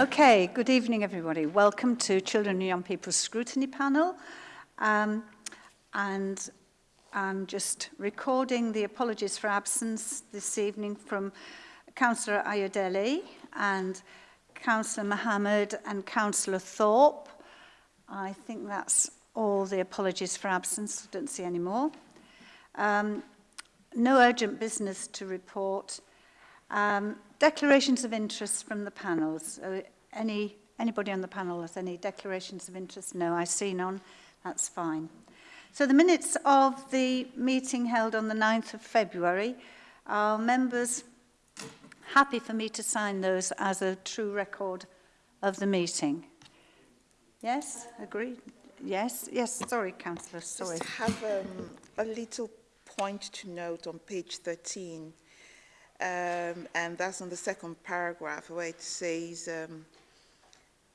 Okay, good evening everybody. Welcome to Children and Young People's Scrutiny Panel. Um, and I'm just recording the apologies for absence this evening from Councillor Ayodele and Councillor Mohammed and Councillor Thorpe. I think that's all the apologies for absence. I don't see any more. Um, no urgent business to report. Um, Declarations of interest from the panels. Uh, any, anybody on the panel has any declarations of interest? No, I see none. That's fine. So the minutes of the meeting held on the 9th of February are members happy for me to sign those as a true record of the meeting. Yes, agreed. Yes, yes, sorry, Councillor, sorry. Just have um, a little point to note on page 13. Um, and that's on the second paragraph where it says, um,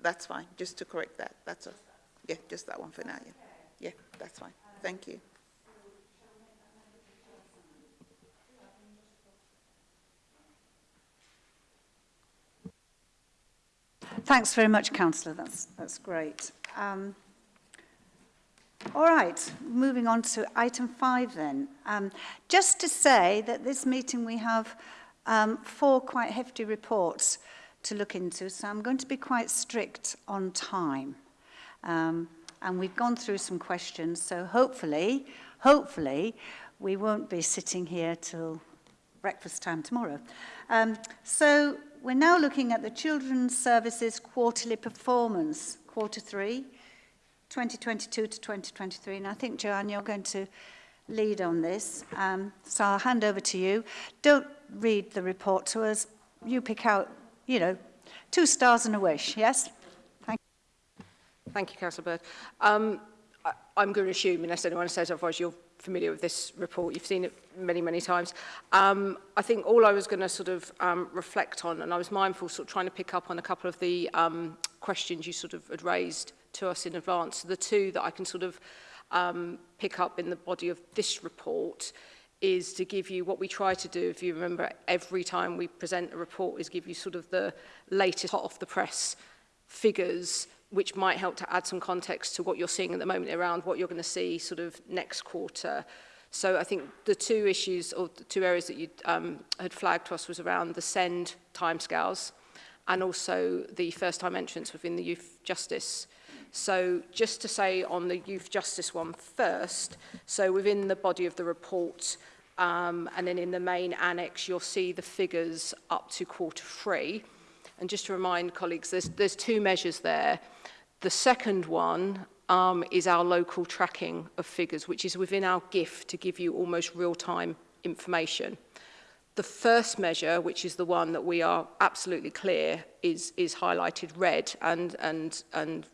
That's fine, just to correct that. That's all. Yeah, just that one for now. Yeah, yeah that's fine. Thank you. Thanks very much, Councillor. That's, that's great. Um, All right, moving on to item five then. Um, just to say that this meeting we have um, four quite hefty reports to look into, so I'm going to be quite strict on time. Um, and we've gone through some questions, so hopefully, hopefully, we won't be sitting here till breakfast time tomorrow. Um, so we're now looking at the Children's Services quarterly performance, quarter three, 2022 to 2023. And I think, Joanne, you're going to lead on this. Um, so I'll hand over to you. Don't read the report to us. You pick out, you know, two stars and a wish, yes? Thank you. Thank you, Councillor Bird. Um, I, I'm going to assume, unless anyone says otherwise, you're familiar with this report. You've seen it many, many times. Um, I think all I was going to sort of um, reflect on, and I was mindful sort of trying to pick up on a couple of the um, questions you sort of had raised to us in advance. So the two that I can sort of um, pick up in the body of this report is to give you what we try to do, if you remember, every time we present a report is give you sort of the latest hot off the press figures which might help to add some context to what you're seeing at the moment around what you're going to see sort of next quarter. So I think the two issues or the two areas that you um, had flagged to us was around the send timescales and also the first time entrance within the youth justice So just to say on the youth justice one first, so within the body of the report, um, and then in the main annex, you'll see the figures up to quarter three. And just to remind colleagues, there's, there's two measures there. The second one um, is our local tracking of figures, which is within our gift to give you almost real-time information. The first measure, which is the one that we are absolutely clear, is, is highlighted red and, and, and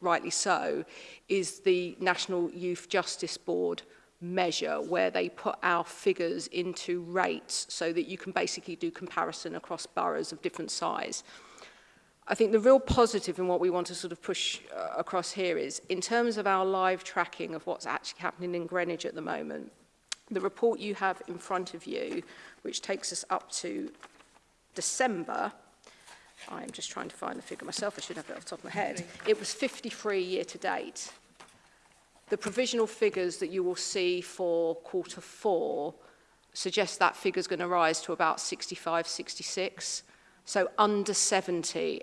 rightly so, is the National Youth Justice Board measure where they put our figures into rates so that you can basically do comparison across boroughs of different size. I think the real positive in what we want to sort of push uh, across here is in terms of our live tracking of what's actually happening in Greenwich at the moment, the report you have in front of you, which takes us up to December, I'm just trying to find the figure myself. I should have it off the top of my head. It was 53 year to date. The provisional figures that you will see for quarter four suggest that figure is going to rise to about 65, 66. So under 70,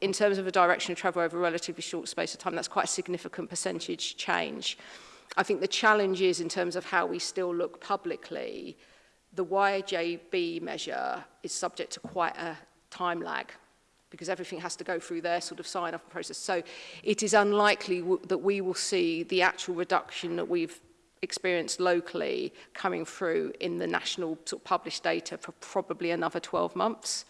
in terms of a direction of travel over a relatively short space of time, that's quite a significant percentage change. I think the challenge is in terms of how we still look publicly, the YJB measure is subject to quite a time lag because everything has to go through their sort of sign-off process. So it is unlikely that we will see the actual reduction that we've experienced locally coming through in the national sort of published data for probably another 12 months.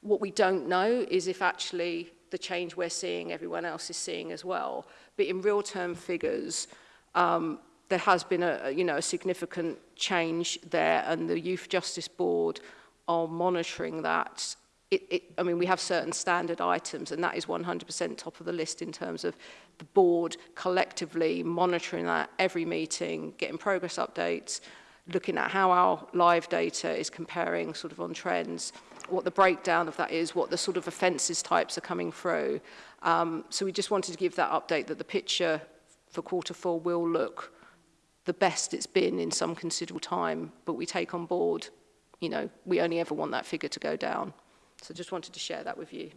What we don't know is if actually the change we're seeing, everyone else is seeing as well. But in real term figures, um, there has been a, you know, a significant change there and the Youth Justice Board are monitoring that it, it, I mean, we have certain standard items, and that is 100% top of the list in terms of the board collectively monitoring that every meeting, getting progress updates, looking at how our live data is comparing sort of on trends, what the breakdown of that is, what the sort of offences types are coming through. Um, so we just wanted to give that update that the picture for quarter four will look the best it's been in some considerable time, but we take on board, you know, we only ever want that figure to go down. So just wanted to share that with you.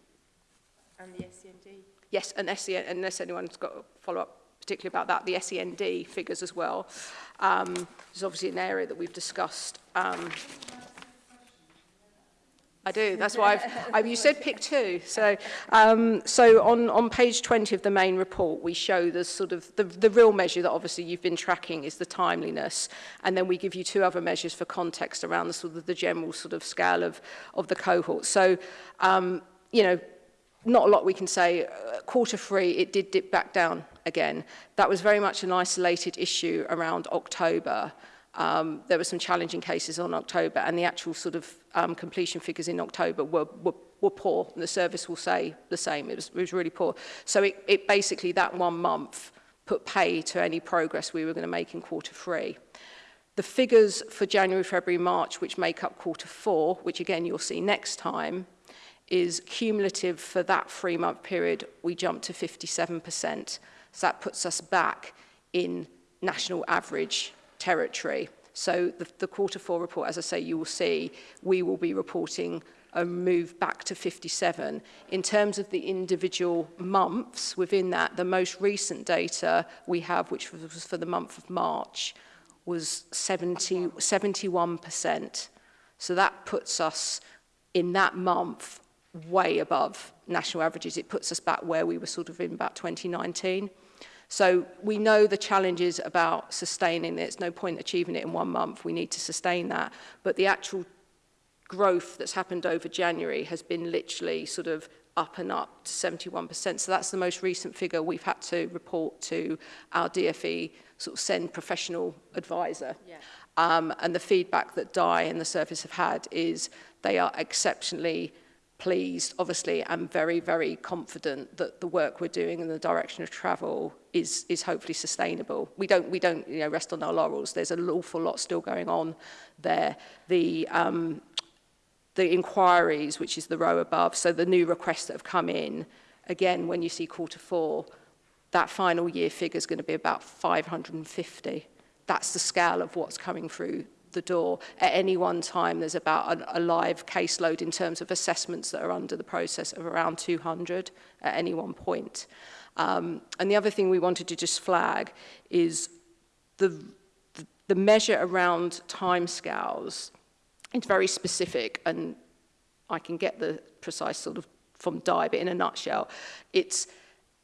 And the SEND? Yes, and SEN, unless anyone's got a follow-up particularly about that, the SEND figures as well. Um, is obviously an area that we've discussed um, I do. That's why I've, I've, you said pick two. So, um, so on, on page 20 of the main report, we show the sort of the, the real measure that obviously you've been tracking is the timeliness. And then we give you two other measures for context around the sort of the general sort of scale of, of the cohort. So, um, you know, not a lot we can say. Uh, quarter three, it did dip back down again. That was very much an isolated issue around October um, there were some challenging cases on October and the actual sort of um, completion figures in October were, were, were poor and the service will say the same. It was, it was really poor. So it, it basically, that one month put pay to any progress we were going to make in quarter three. The figures for January, February, March, which make up quarter four, which again you'll see next time, is cumulative for that three-month period, we jumped to 57%. So that puts us back in national average territory. So the, the quarter four report, as I say, you will see, we will be reporting a move back to 57. In terms of the individual months within that, the most recent data we have, which was for the month of March, was 70, 71%. So that puts us in that month way above national averages. It puts us back where we were sort of in about 2019. So we know the challenges about sustaining it. It's no point achieving it in one month. We need to sustain that. But the actual growth that's happened over January has been literally sort of up and up to 71%. So that's the most recent figure we've had to report to our DFE sort of send professional advisor. Yeah. Um, and the feedback that Die and the service have had is they are exceptionally pleased, obviously, and very, very confident that the work we're doing in the direction of travel is, is hopefully sustainable. We don't, we don't you know, rest on our laurels. There's an awful lot still going on there. The, um, the inquiries, which is the row above, so the new requests that have come in, again, when you see quarter four, that final year figure is going to be about 550. That's the scale of what's coming through the door. At any one time, there's about a, a live caseload in terms of assessments that are under the process of around 200 at any one point. Um, and the other thing we wanted to just flag is the, the, measure around timescales. It's very specific, and I can get the precise sort of from Di, but in a nutshell, it's,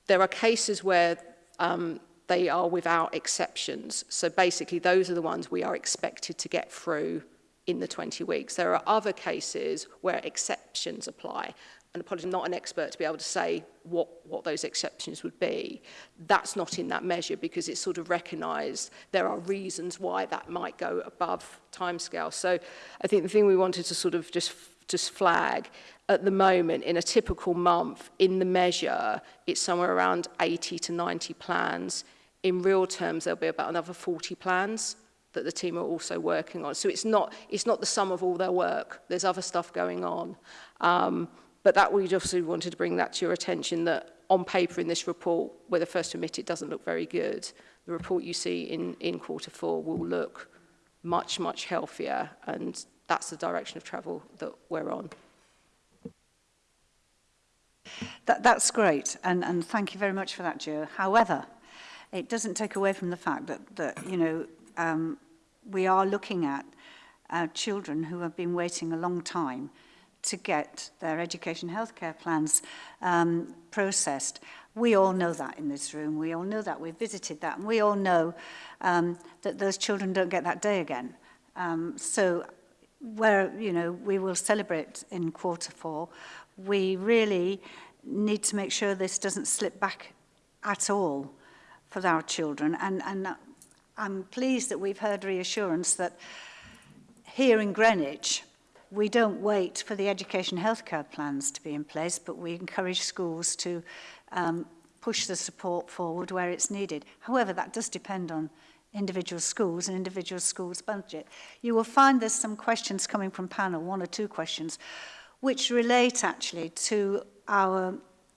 there are cases where um, they are without exceptions. So basically, those are the ones we are expected to get through in the 20 weeks. There are other cases where exceptions apply. and apologies, I'm not an expert to be able to say what, what those exceptions would be. That's not in that measure because it's sort of recognised there are reasons why that might go above timescale. So I think the thing we wanted to sort of just just flag at the moment in a typical month in the measure it's somewhere around 80 to 90 plans in real terms there'll be about another 40 plans that the team are also working on so it's not it's not the sum of all their work there's other stuff going on um, But that we'd obviously wanted to bring that to your attention that on paper in this report, where the first admit it doesn't look very good, the report you see in, in quarter four will look much, much healthier. And that's the direction of travel that we're on. That, that's great, and, and thank you very much for that, Joe. However, it doesn't take away from the fact that, that you know, um, we are looking at uh, children who have been waiting a long time to get their education healthcare plans um, processed. We all know that in this room. We all know that. We've visited that. And we all know um, that those children don't get that day again. Um, so where, you know, we will celebrate in quarter four, we really need to make sure this doesn't slip back at all for our children. And, and I'm pleased that we've heard reassurance that here in Greenwich, we don't wait for the education health care plans to be in place, but we encourage schools to um, push the support forward where it's needed. However, that does depend on individual schools and individual schools' budget. You will find there's some questions coming from panel, one or two questions, which relate actually to our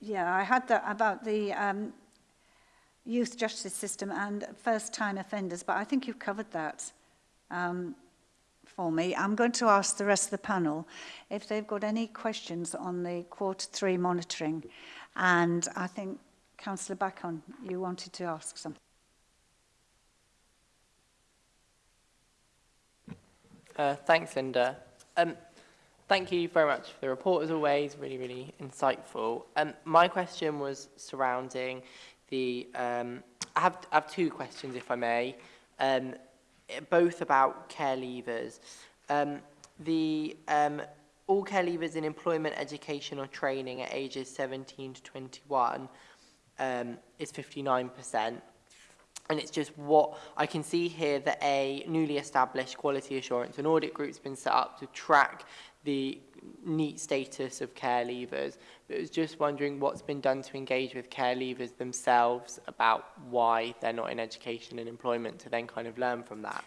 yeah, I had that about the um, youth justice system and first-time offenders, but I think you've covered that um, for me. I'm going to ask the rest of the panel if they've got any questions on the quarter three monitoring. And I think, Councillor Bacon, you wanted to ask something. Uh, thanks, Linda. Um, thank you very much for the report, as always, really, really insightful. Um, my question was surrounding the... Um, I, have, I have two questions, if I may. Um, both about care leavers. Um, the um, all care leavers in employment, education or training at ages 17 to 21 um, is 59%. And it's just what I can see here that a newly established quality assurance and audit group has been set up to track the neat status of care leavers. But was just wondering what's been done to engage with care leavers themselves about why they're not in education and employment to then kind of learn from that.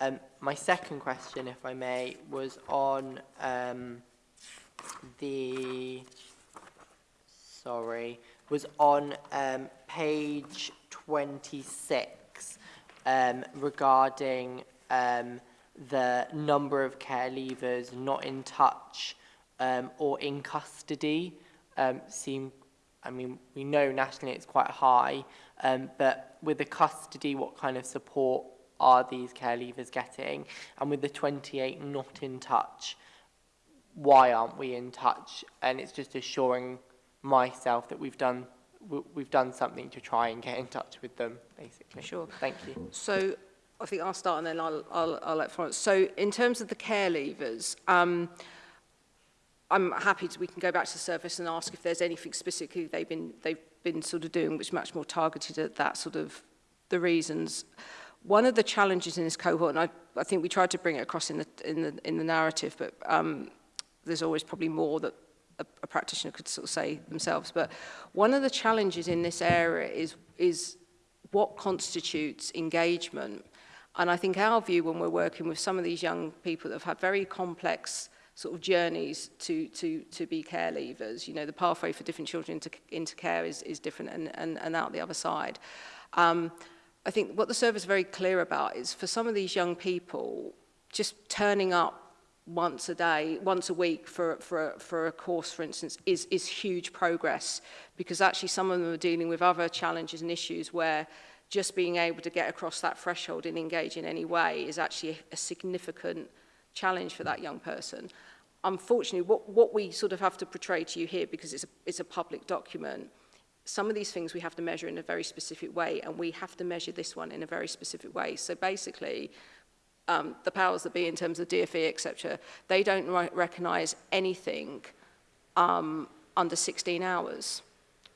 Um, my second question, if I may, was on um, the, sorry, was on um, page 26 um, regarding um, the number of care leavers not in touch um, or in custody um, seem, I mean, we know nationally it's quite high, um, but with the custody, what kind of support are these care leavers getting? And with the 28 not in touch, why aren't we in touch? And it's just assuring myself that we've done we've done something to try and get in touch with them, basically. Sure. Thank you. So I think I'll start and then I'll, I'll, I'll let Florence. So in terms of the care leavers, um, I'm happy to, we can go back to the service and ask if there's anything specifically they've been, they've been sort of doing which much more targeted at that sort of the reasons. One of the challenges in this cohort, and I, I think we tried to bring it across in the, in the, in the narrative, but um, there's always probably more that a, a practitioner could sort of say themselves. But one of the challenges in this area is, is what constitutes engagement. And I think our view when we're working with some of these young people that have had very complex sort of journeys to, to, to be care leavers, you know, the pathway for different children into, into care is, is different and, and, and out the other side. Um, I think what the service is very clear about is for some of these young people, just turning up once a day, once a week for, for, for a course, for instance, is, is huge progress because actually some of them are dealing with other challenges and issues where just being able to get across that threshold and engage in any way is actually a significant challenge for that young person. Unfortunately, what, what we sort of have to portray to you here, because it's a, it's a public document, some of these things we have to measure in a very specific way, and we have to measure this one in a very specific way. So basically, um, the powers that be in terms of DFE, etc., they don't recognise anything um, under 16 hours.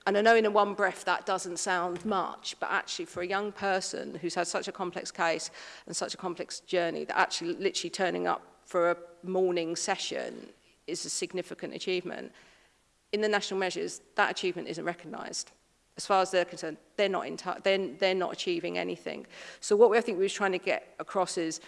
And I know in a one breath that doesn't sound much, but actually for a young person who's had such a complex case and such a complex journey, that actually literally turning up for a morning session is a significant achievement. In the national measures, that achievement isn't recognised as far as they're concerned, they're not, in they're, they're not achieving anything. So what we, I think we were trying to get across is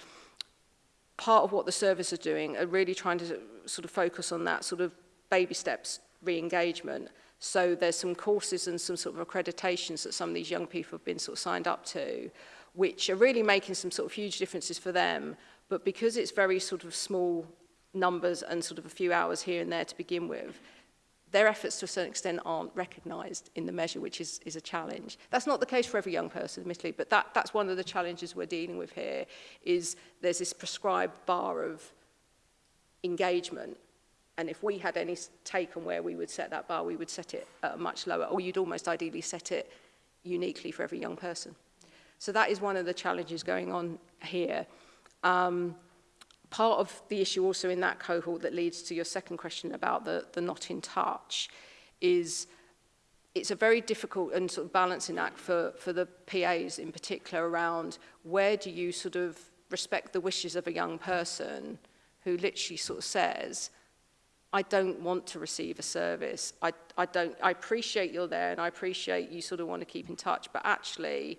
part of what the service are doing are really trying to sort of focus on that sort of baby steps re-engagement. So there's some courses and some sort of accreditations that some of these young people have been sort of signed up to, which are really making some sort of huge differences for them. But because it's very sort of small numbers and sort of a few hours here and there to begin with, their efforts to a certain extent aren't recognised in the measure, which is, is a challenge. That's not the case for every young person, admittedly, but that, that's one of the challenges we're dealing with here, is there's this prescribed bar of engagement, and if we had any take on where we would set that bar, we would set it at a much lower, or you'd almost ideally set it uniquely for every young person. So that is one of the challenges going on here. Um, part of the issue also in that cohort that leads to your second question about the, the not in touch is it's a very difficult and sort of balancing act for, for the PAs in particular around where do you sort of respect the wishes of a young person who literally sort of says, I don't want to receive a service. I, I, don't, I appreciate you're there and I appreciate you sort of want to keep in touch, but actually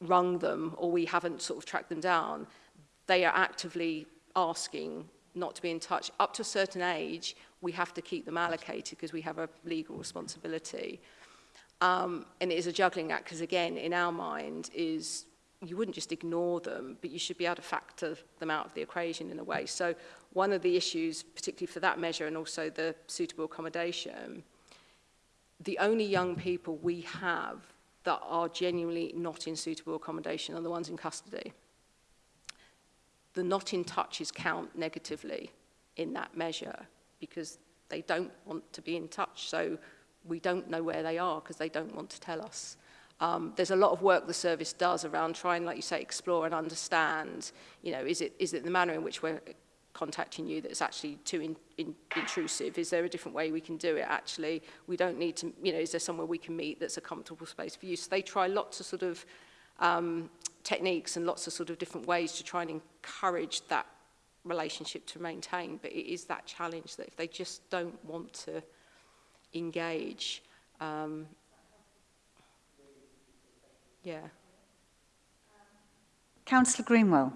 rung them or we haven't sort of tracked them down. They are actively asking not to be in touch. Up to a certain age, we have to keep them allocated because we have a legal responsibility. Um, and it is a juggling act because, again, in our mind, is you wouldn't just ignore them, but you should be able to factor them out of the equation in a way. So one of the issues, particularly for that measure and also the suitable accommodation, the only young people we have that are genuinely not in suitable accommodation are the ones in custody. The not in touches count negatively in that measure because they don't want to be in touch. So we don't know where they are because they don't want to tell us. Um, there's a lot of work the service does around trying, like you say, explore and understand, you know, is it, is it the manner in which we're contacting you that's actually too in, in, intrusive? Is there a different way we can do it actually? We don't need to, you know, is there somewhere we can meet that's a comfortable space for you? So they try lots of sort of um, techniques and lots of sort of different ways to try and encourage that relationship to maintain. But it is that challenge that if they just don't want to engage. Um, yeah. Councillor Greenwell.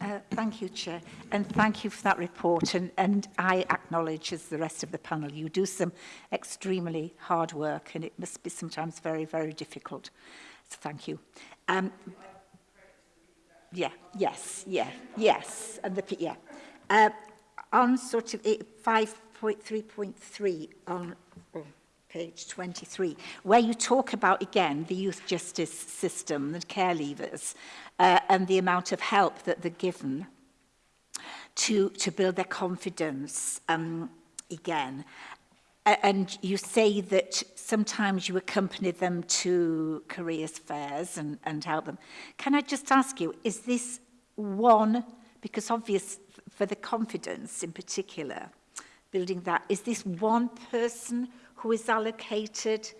Uh, thank you, Chair, and thank you for that report. And, and I acknowledge, as the rest of the panel, you do some extremely hard work, and it must be sometimes very, very difficult. So thank you. Um, yeah, yes, yeah, yes, and the yeah. Uh, on sort of eight, five 3.3 on oh, page 23, where you talk about, again, the youth justice system, the care leavers, uh, and the amount of help that they're given to, to build their confidence um, again. and you say that sometimes you accompany them to careers fairs and, and help them. Can I just ask you, is this one, because obvious for the confidence in particular, building that? Is this one person who is allocated?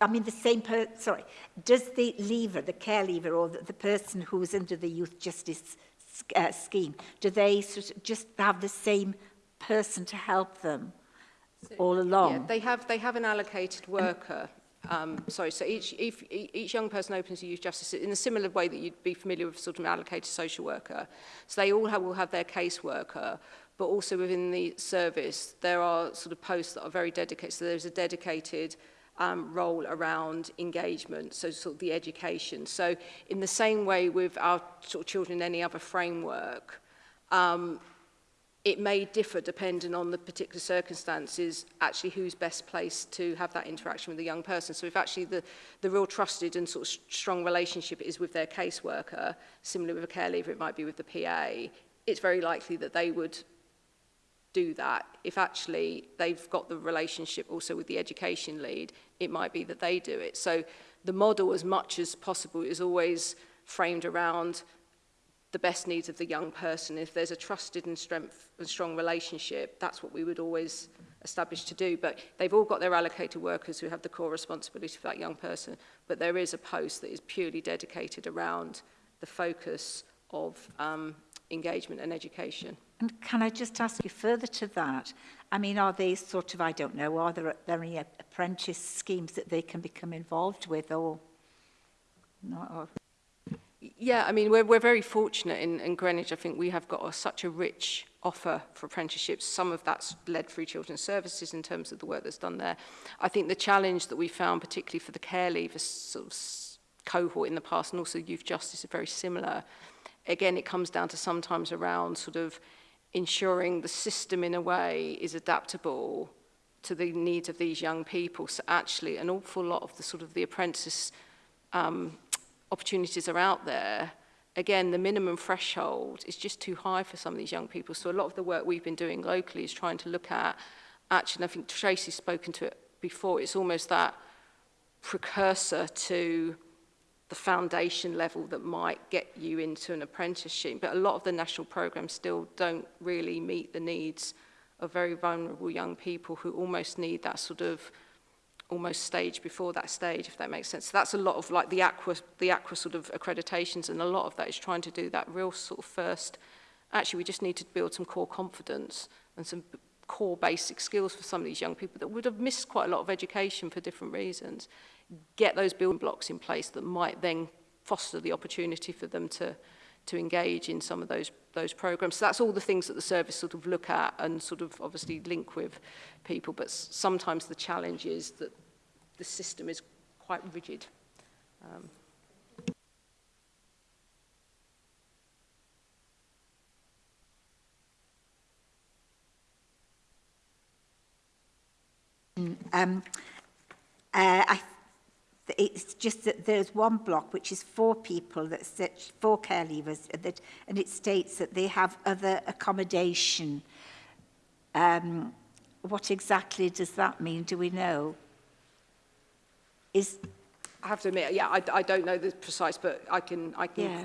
I mean, the same person, sorry, does the lever, the care lever, or the, the person who is under the youth justice uh, scheme, do they sort of just have the same person to help them so, all along? Yeah, they have they have an allocated worker. Um, sorry, so each, if, each young person opens a youth justice in a similar way that you'd be familiar with sort of an allocated social worker. So they all have, will have their caseworker but also within the service, there are sort of posts that are very dedicated. So there's a dedicated um, role around engagement, so sort of the education. So in the same way with our sort of children in any other framework, um, it may differ depending on the particular circumstances, actually who's best placed to have that interaction with the young person. So if actually the, the real trusted and sort of strong relationship is with their caseworker, similarly with a care leaver, it might be with the PA, it's very likely that they would do that if actually they've got the relationship also with the education lead it might be that they do it so the model as much as possible is always framed around the best needs of the young person if there's a trusted and strength and strong relationship that's what we would always establish to do but they've all got their allocated workers who have the core responsibility for that young person but there is a post that is purely dedicated around the focus of um, engagement and education. And can I just ask you further to that? I mean, are these sort of, I don't know, are there, are there any apprentice schemes that they can become involved with or not? Or... Yeah, I mean, we're, we're very fortunate in, in Greenwich. I think we have got a, such a rich offer for apprenticeships. Some of that's led through Children's Services in terms of the work that's done there. I think the challenge that we found, particularly for the care leavers sort of cohort in the past and also youth justice are very similar again, it comes down to sometimes around sort of ensuring the system in a way is adaptable to the needs of these young people. So actually an awful lot of the sort of the apprentice um, opportunities are out there. Again, the minimum threshold is just too high for some of these young people. So a lot of the work we've been doing locally is trying to look at, actually, and I think Tracy's spoken to it before, it's almost that precursor to the foundation level that might get you into an apprenticeship. But a lot of the national programs still don't really meet the needs of very vulnerable young people who almost need that sort of almost stage before that stage, if that makes sense. So that's a lot of like the aqua, the aqua sort of accreditations and a lot of that is trying to do that real sort of first, actually we just need to build some core confidence and some core basic skills for some of these young people that would have missed quite a lot of education for different reasons get those building blocks in place that might then foster the opportunity for them to to engage in some of those those programs so that's all the things that the service sort of look at and sort of obviously link with people but sometimes the challenge is that the system is quite rigid um, mm, Um, uh, I it's just that there's one block which is four people that four care leavers that and it states that they have other accommodation um what exactly does that mean do we know is I have to admit yeah I, I don't know the precise but I can I can yeah.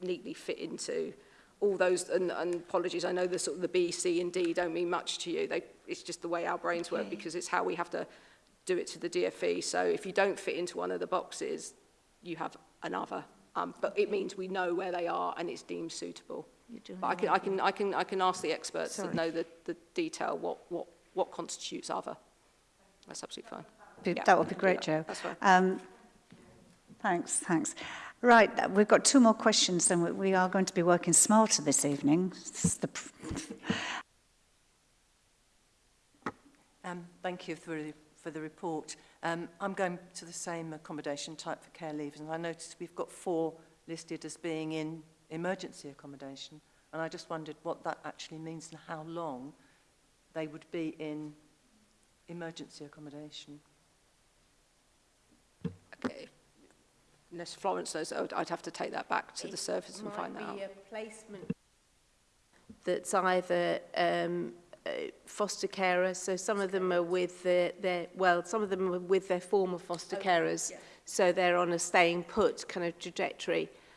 neatly fit into all those, and, and apologies, I know the sort of the B, C and D don't mean much to you. They, it's just the way our brains okay. work because it's how we have to do it to the DFE. So if you don't fit into one of the boxes, you have another. Um, but it means we know where they are and it's deemed suitable. But I can, I can, I can, I can ask the experts Sorry. that know the, the detail what, what, what constitutes other. That's absolutely fine. Be, yeah. That would be great, yeah, Joe. That's fine. Um, thanks, thanks. Right, uh, we've got two more questions and we are going to be working smarter this evening. This um, thank you for, for the report. Um, I'm going to the same accommodation type for care leavers and I noticed we've got four listed as being in emergency accommodation and I just wondered what that actually means and how long they would be in emergency accommodation. Okay unless Florence knows, I'd, oh, I'd have to take that back to it the service and find that out. might be a placement that's either um, uh, foster carer, so some of them are with the, their, well, some of them are with their former foster okay, oh, carers, yeah. so they're on a staying put kind of trajectory.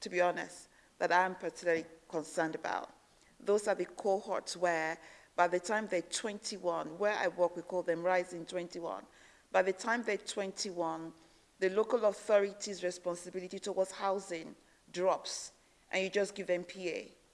to be honest, that I'm particularly concerned about. Those are the cohorts where by the time they're 21, where I work, we call them Rising 21. By the time they're 21, the local authority's responsibility towards housing drops and you just give them PA.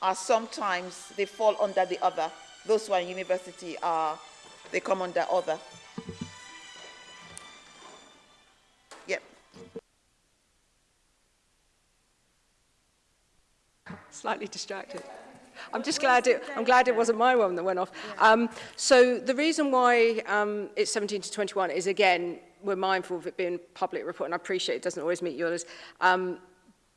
are sometimes, they fall under the other. Those who are in university are, they come under other. slightly distracted. I'm just glad it, I'm glad it wasn't my one that went off. Um, so the reason why um, it's 17 to 21 is, again, we're mindful of it being public report, and I appreciate it doesn't always meet yours. Um,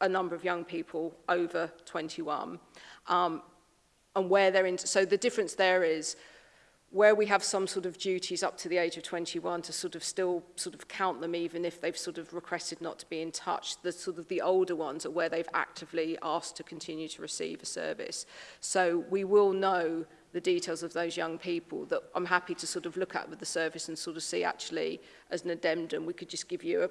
a number of young people over 21. Um, and where they're in, so the difference there is where we have some sort of duties up to the age of 21 to sort of still sort of count them even if they've sort of requested not to be in touch the sort of the older ones are where they've actively asked to continue to receive a service so we will know the details of those young people that I'm happy to sort of look at with the service and sort of see actually as an addendum we could just give you a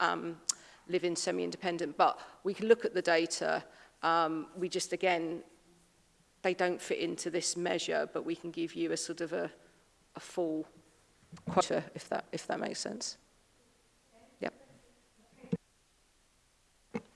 um live in semi-independent but we can look at the data um we just again they don't fit into this measure but we can give you a sort of a a full sure if that, if that makes sense. Yep.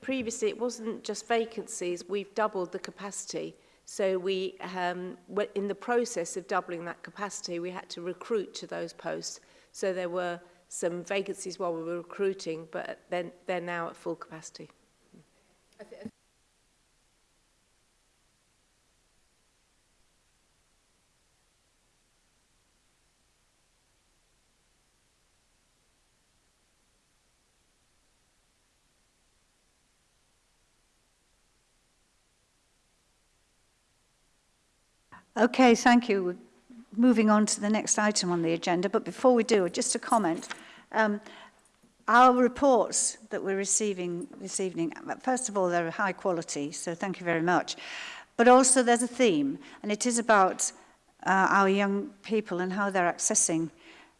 Previously, it wasn't just vacancies. We've doubled the capacity. So we um, were in the process of doubling that capacity. We had to recruit to those posts. So there were some vacancies while we were recruiting, but then they're now at full capacity. I, th I Okay, thank you. We're moving on to the next item on the agenda, but before we do, just a comment. Um, our reports that we're receiving this evening, first of all, they're high quality, so thank you very much. But also there's a theme, and it is about uh, our young people and how they're accessing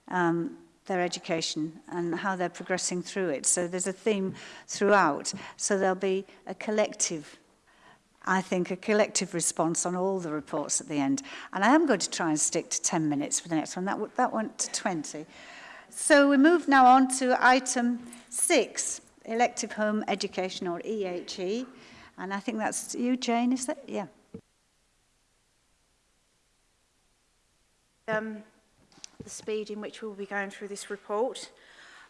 um, their education and how they're progressing through it. So there's a theme throughout. So there'll be a collective I think, a collective response on all the reports at the end. And I am going to try and stick to 10 minutes for the next one. That, that went to 20. So we move now on to item six, elective home education or EHE. E. And I think that's you, Jane, is that? Yeah. Um, the speed in which we'll be going through this report.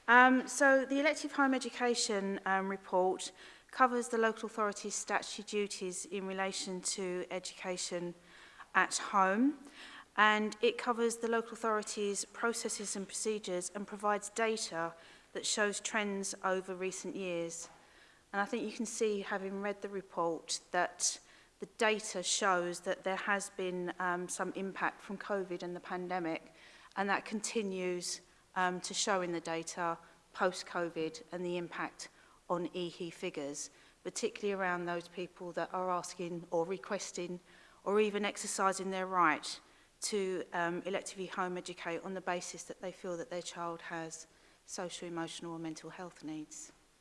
Um, so the elective home education um, report covers the local authority's statutory duties in relation to education at home and it covers the local authority's processes and procedures and provides data that shows trends over recent years. And I think you can see, having read the report, that the data shows that there has been um, some impact from COVID and the pandemic, and that continues um, to show in the data post-COVID and the impact on EHE e figures, particularly around those people that are asking or requesting or even exercising their right to um, electively home educate on the basis that they feel that their child has social, emotional or mental health needs.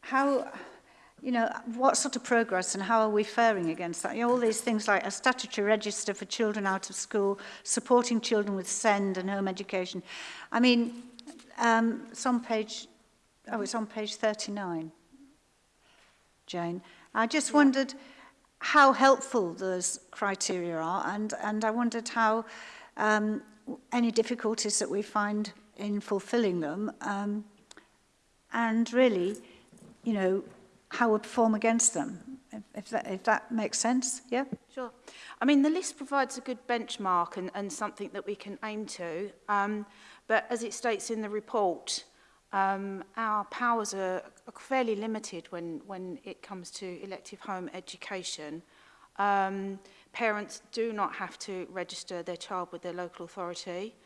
how, you know, what sort of progress and how are we faring against that? You know, all these things like a statutory register for children out of school, supporting children with SEND and home education. I mean, um, it's on page, oh, it's on page 39. Jane. I just yeah. wondered how helpful those criteria are and, and I wondered how um, any difficulties that we find in fulfilling them um, and really, you know, how we perform against them, if, that, if that makes sense, yeah? Sure. I mean, the list provides a good benchmark and, and something that we can aim to, um, but as it states in the report, um, our powers are fairly limited when, when it comes to elective home education. Um, parents do not have to register their child with their local authority.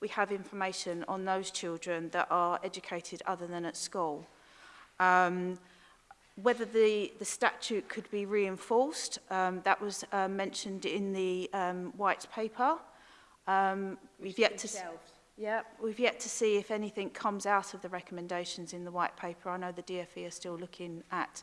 we have information on those children that are educated other than at school. Um, whether the, the statute could be reinforced, um, that was uh, mentioned in the um, white paper. Um, we've yet to... shelved. Yeah, we've yet to see if anything comes out of the recommendations in the white paper. I know the DFE are still looking at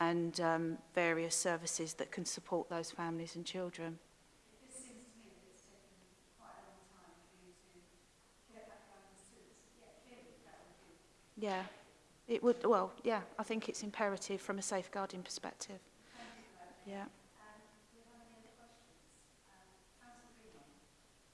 and um, various services that can support those families and children. Yeah, it would, well, yeah, I think it's imperative from a safeguarding perspective. Yeah.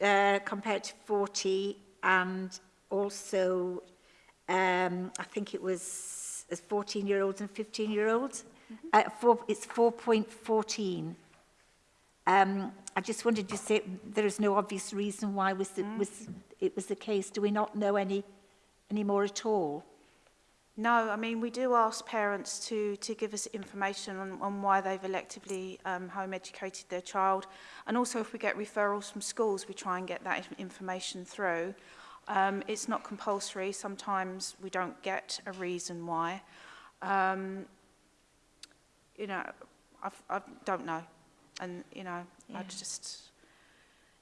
uh, compared to 40, and also um, I think it was as 14 year olds and 15 year olds. Mm -hmm. uh, four, it's 4.14. Um, I just wanted to say there is no obvious reason why was the, mm. was, it was the case. Do we not know any, any more at all? No, I mean, we do ask parents to, to give us information on, on why they've electively um, home educated their child. And also if we get referrals from schools, we try and get that information through. Um, it's not compulsory. Sometimes we don't get a reason why. Um, you know, I've, I don't know. And, you know, yeah. I just,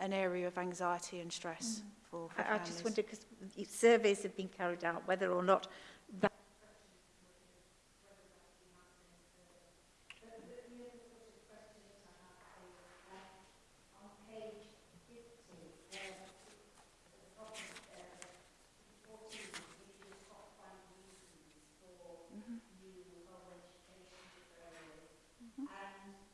an area of anxiety and stress mm. for, for I, families. I just wonder, because surveys have been carried out, whether or not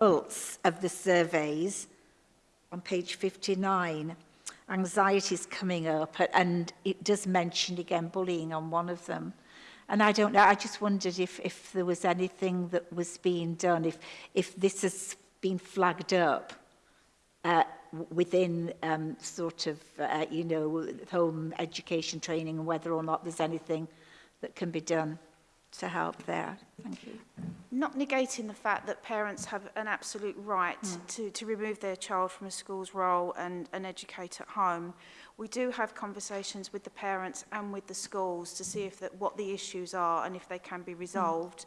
results of the surveys on page 59 anxiety is coming up and it does mention again bullying on one of them and I don't know I just wondered if if there was anything that was being done if if this has been flagged up uh, within um, sort of uh, you know home education training and whether or not there's anything that can be done to help there. Thank you. Not negating the fact that parents have an absolute right mm. to, to remove their child from a school's role and, and educate at home. We do have conversations with the parents and with the schools to see if that, what the issues are and if they can be hmm. resolved. Mm.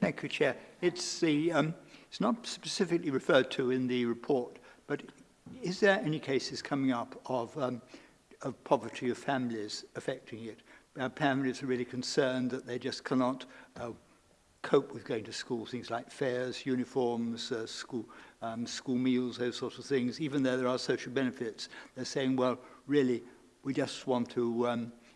Thank you, Chair. It's, the, um, it's not specifically referred to in the report, but is there any cases coming up of, um, of poverty of families affecting it? our families are really concerned that they just cannot uh, cope with going to school, things like fares, uniforms, uh, school, um, school meals, those sorts of things, even though there are social benefits, they're saying, well, really, we just want to, um,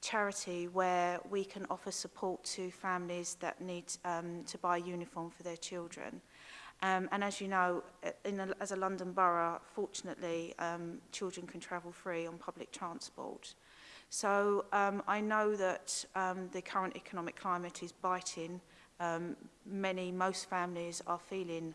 charity where we can offer support to families that need um, to buy uniform for their children. Um, and as you know, uh, in a, as a London borough, fortunately, um, children can travel free on public transport. So um, I know that um, the current economic climate is biting, um, many, most families are feeling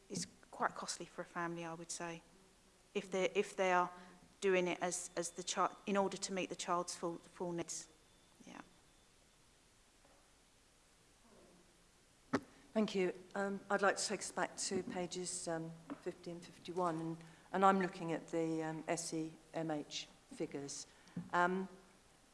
quite costly for a family, I would say, if they if they are doing it as as the child in order to meet the child's full full needs. Yeah. Thank you. Um, I'd like to take us back to pages um, 50 and 51, and, and I'm looking at the um, SEMH figures. Um,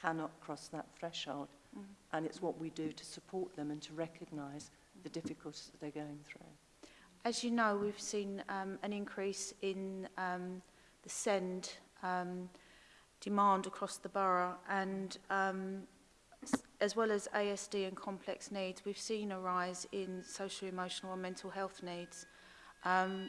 cannot cross that threshold. Mm -hmm. And it's what we do to support them and to recognise the difficulties that they're going through. As you know, we've seen um, an increase in um, the send um, demand across the borough and um, as well as ASD and complex needs, we've seen a rise in social, emotional and mental health needs. Um,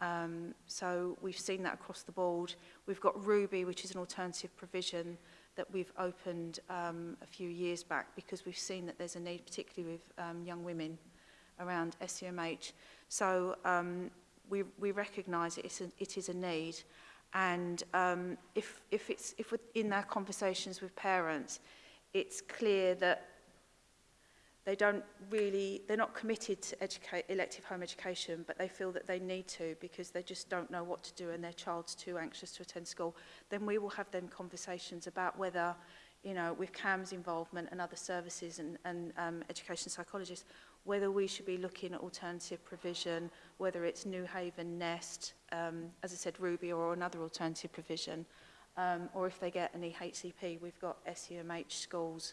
Um, so we've seen that across the board. We've got Ruby, which is an alternative provision that we've opened um, a few years back because we've seen that there's a need, particularly with um, young women, around SEMH. So um, we, we recognise it, it's a, it is a need. And um, if, if, it's, if we're in our conversations with parents, it's clear that they don't really, they're not committed to educate, elective home education, but they feel that they need to because they just don't know what to do and their child's too anxious to attend school, then we will have them conversations about whether, you know, with CAM's involvement and other services and, and um, education psychologists, whether we should be looking at alternative provision, whether it's New Haven, Nest, um, as I said, Ruby or another alternative provision, um, or if they get an EHCP, we've got SEMH schools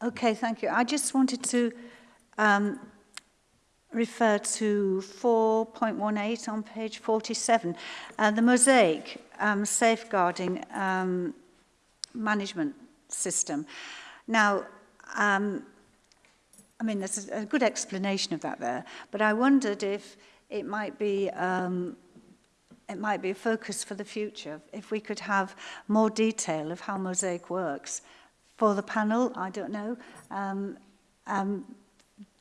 Okay, thank you. I just wanted to um, refer to 4.18 on page 47. Uh, the mosaic um, safeguarding um, management system. Now, um, I mean, there's a, a good explanation of that there, but I wondered if it might be um, it might be a focus for the future if we could have more detail of how Mosaic works for the panel, I don't know. Um, um,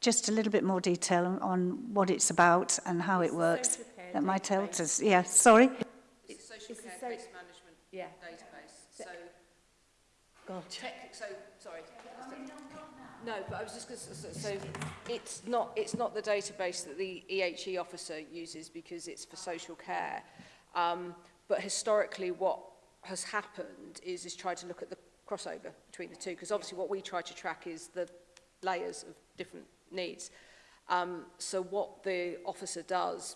just a little bit more detail on, what it's about and how it works. That might help us. Yeah, sorry. It's a social it's care so case management yeah. database. So, gotcha. so sorry. No, but I was just going to say, so it's not it's not the database that the EHE officer uses because it's for social care. Um, but historically, what has happened is is try to look at the crossover between the two, because obviously what we try to track is the layers of different needs. Um, so what the officer does,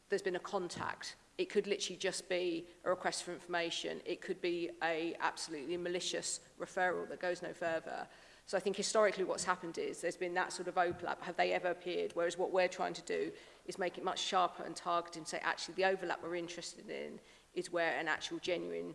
there's been a contact. It could literally just be a request for information. It could be a absolutely malicious referral that goes no further. So I think historically what's happened is there's been that sort of overlap. Have they ever appeared? Whereas what we're trying to do is make it much sharper and targeted and say actually the overlap we're interested in is where an actual genuine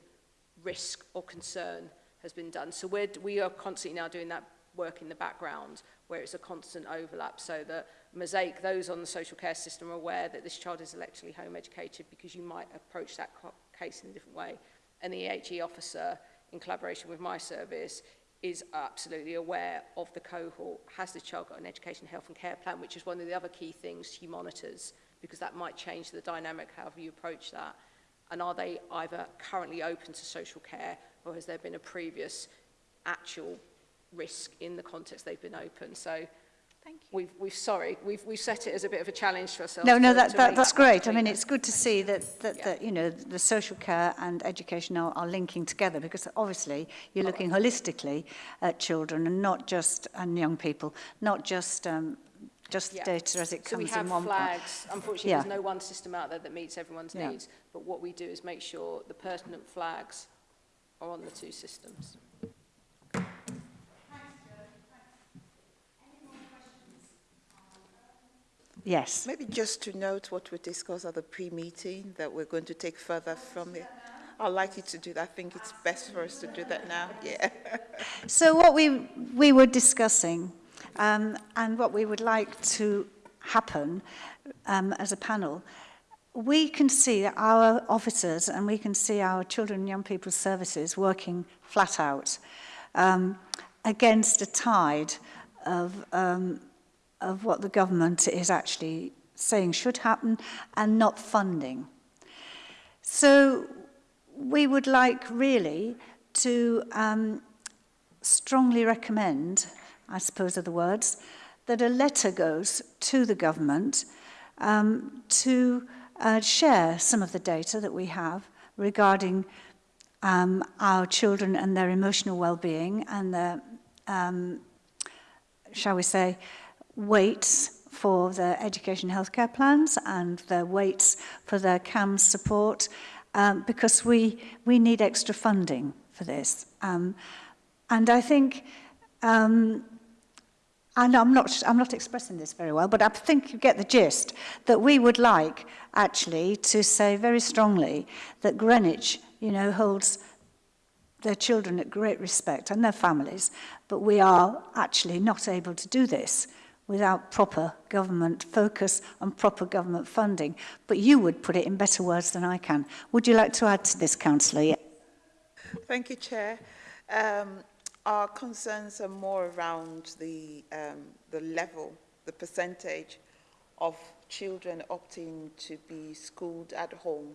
risk or concern has been done. So we're, we are constantly now doing that work in the background where it's a constant overlap so that mosaic, those on the social care system are aware that this child is actually home educated because you might approach that case in a different way. And the EHE officer, in collaboration with my service, is absolutely aware of the cohort. Has the child got an education, health and care plan, which is one of the other key things he monitors because that might change the dynamic, however you approach that. And are they either currently open to social care or has there been a previous actual risk in the context they've been open. So Thank you. We've, we've sorry, we've, we've set it as a bit of a challenge for ourselves. No, no, to, that, to that, that's great. I mean, it's good to see that, that, yeah. that you know, the social care and education are, are linking together because obviously you're looking holistically at children and not just, and young people, not just um, just yeah. data as it comes so we have in one flags part. unfortunately yeah. there's no one system out there that meets everyone's yeah. needs but what we do is make sure the pertinent flags are on the two systems Yes. Maybe just to note what we discussed at the pre-meeting that we're going to take further from it. I'd like you to do that. I think it's best for us to do that now. Yeah. so what we, we were discussing um, and what we would like to happen um, as a panel, we can see our officers and we can see our children and young people's services working flat out um, against a tide of um, of what the government is actually saying should happen and not funding. So we would like really to um, strongly recommend, I suppose are the words, that a letter goes to the government um, to uh, share some of the data that we have regarding um, our children and their emotional well-being and their, um, shall we say, waits for the education healthcare plans and the waits for the CAM support um, because we, we need extra funding for this. Um, and I think, um, and I'm not, I'm not expressing this very well, but I think you get the gist, that we would like actually to say very strongly that Greenwich, you know, holds their children at great respect and their families, but we are actually not able to do this. without proper government focus and proper government funding. But you would put it in better words than I can. Would you like to add to this, Councillor? Thank you, Chair. Um, our concerns are more around the, um, the level, the percentage of children opting to be schooled at home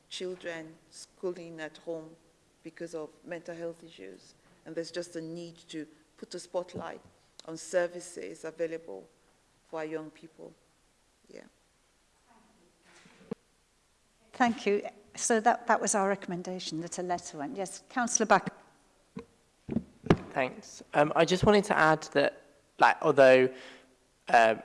children schooling at home because of mental health issues. And there's just a need to put a spotlight on services available for our young people. Yeah. Thank you. So that, that was our recommendation that a letter went. Yes, Councillor Buck. Thanks. Um, I just wanted to add that, like, although uh,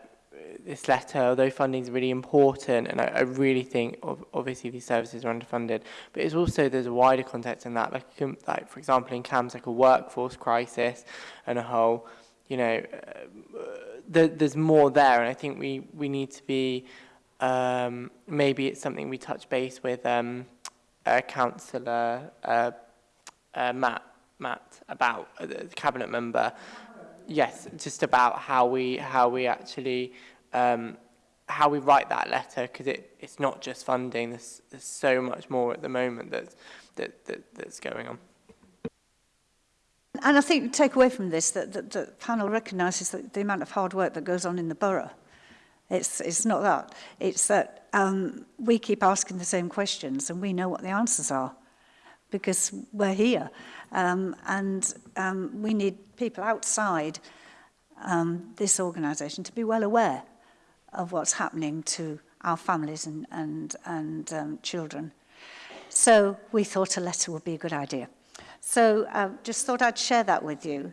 this letter, although funding is really important, and I, I really think of, obviously these services are underfunded, but it's also there's a wider context in that, like, um, like for example, in CAMS, like a workforce crisis and a whole, you know, uh, there, there's more there, and I think we, we need to be Um, maybe it's something we touch base with um, a councillor, uh, uh, Matt, Matt, about uh, the cabinet member. Yes, just about how we how we actually um, how we write that letter because it, it's not just funding. There's, there's so much more at the moment that's that, that that's going on. And I think take away from this that, that the panel recognises that the amount of hard work that goes on in the borough. It's, it's not that. It's that um, we keep asking the same questions and we know what the answers are because we're here. Um, and um, we need people outside um, this organisation to be well aware of what's happening to our families and, and, and um, children. So we thought a letter would be a good idea. So uh, just thought I'd share that with you.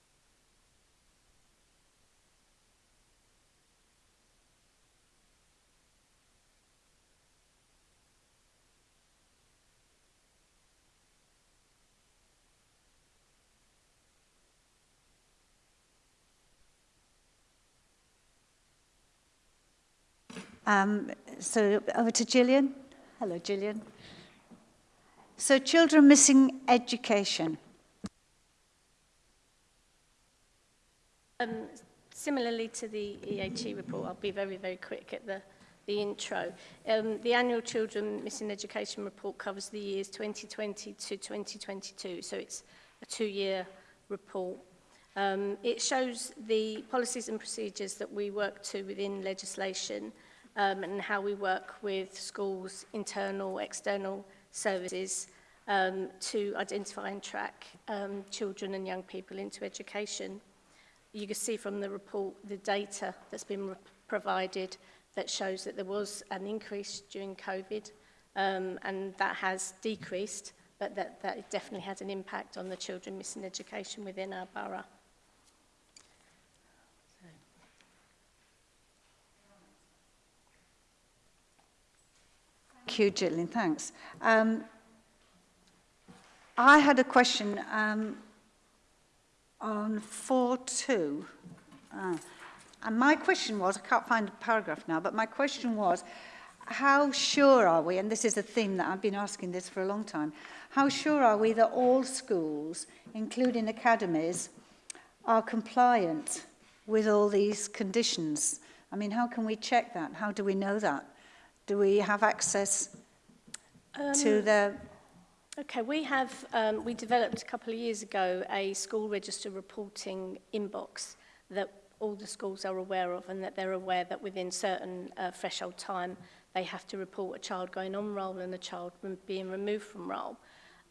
Um, so over to Gillian. Hello, Gillian. So children missing education. Um, similarly to the EAT report, I'll be very, very quick at the, the intro. Um, the annual Children Missing Education report covers the years 2020 to 2022, so it's a two-year report. Um, it shows the policies and procedures that we work to within legislation um, and how we work with schools, internal, external services um, to identify and track um, children and young people into education. You can see from the report the data that's been provided that shows that there was an increase during COVID um, and that has decreased, but that, that definitely had an impact on the children missing education within our borough. Thank you, Gillian. Thanks. Um, I had a question um, on 4.2. Uh, ah, and my question was, I can't find a paragraph now, but my question was, how sure are we, and this is a theme that I've been asking this for a long time, how sure are we that all schools, including academies, are compliant with all these conditions? I mean, how can we check that? How do we know that? Do we have access um, to the... Okay, we have, um, we developed a couple of years ago a school register reporting inbox that all the schools are aware of and that they're aware that within certain uh, threshold time they have to report a child going on roll and a child being removed from roll.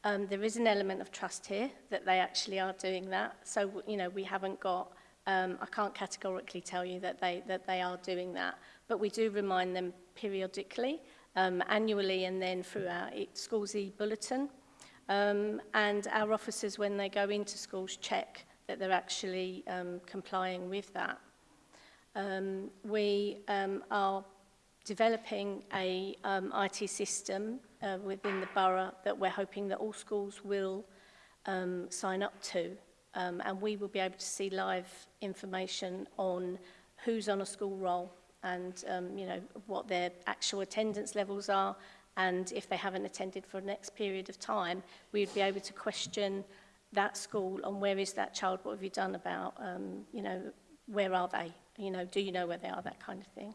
Um, there is an element of trust here that they actually are doing that. So, you know, we haven't got, um, I can't categorically tell you that they, that they are doing that, but we do remind them periodically, um, annually and then through our e, Schools e-bulletin. Um, and our officers, when they go into schools, check that they're actually um, complying with that. Um, we um, are developing a um, IT system uh, within the borough that we're hoping that all schools will um, sign up to. Um, and we will be able to see live information on who's on a school roll and um, you know what their actual attendance levels are and if they haven't attended for the next period of time we'd be able to question that school on where is that child what have you done about um, you know where are they you know do you know where they are that kind of thing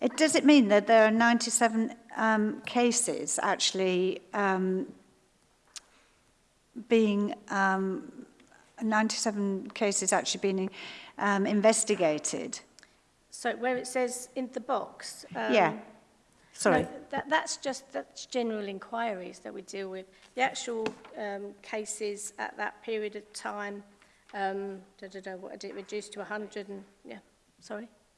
It, does it mean that there are 97 um, cases actually um, being, um, 97 cases actually being um, investigated? So where it says in the box? Um, yeah. Sorry. No, that, that's just that's general inquiries that we deal with. The actual um, cases at that period of time, um, da, da, da, what did it reduce to 100 and, yeah, sorry.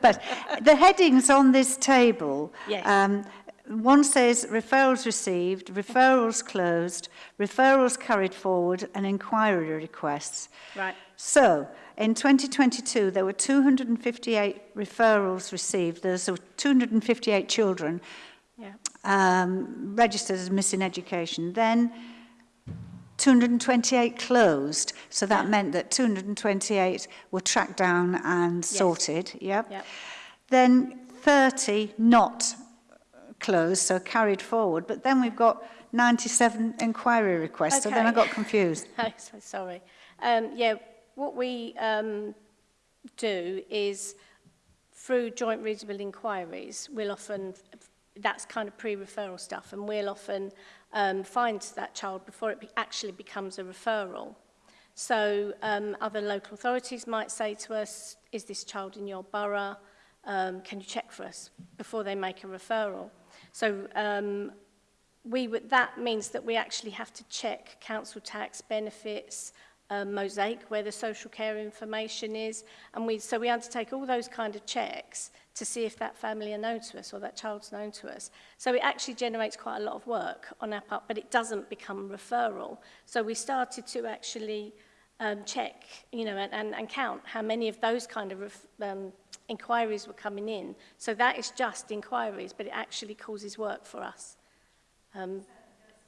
but the headings on this table, yes. um, one says referrals received, referrals closed, referrals carried forward and inquiry requests. Right. So, in 2022, there were 258 referrals received. There's 258 children yeah. um, registered as missing education. Then 228 closed, so that yeah. meant that 228 were tracked down and yes. sorted. Yep. yep. Then 30 not closed, so carried forward. But then we've got 97 inquiry requests, okay. so then I got confused. I'm so sorry. Um, yeah, what we um, do is through joint reasonable inquiries, we'll often, that's kind of pre-referral stuff, and we'll often um, find that child before it be actually becomes a referral. So um, other local authorities might say to us, is this child in your borough? Um, can you check for us before they make a referral? So um, we that means that we actually have to check council tax benefits, a mosaic where the social care information is and we so we undertake all those kind of checks to see if that family are known to us or that child's known to us so it actually generates quite a lot of work on our part but it doesn't become referral so we started to actually um, check you know and, and, and count how many of those kind of ref, um, inquiries were coming in so that is just inquiries but it actually causes work for us um,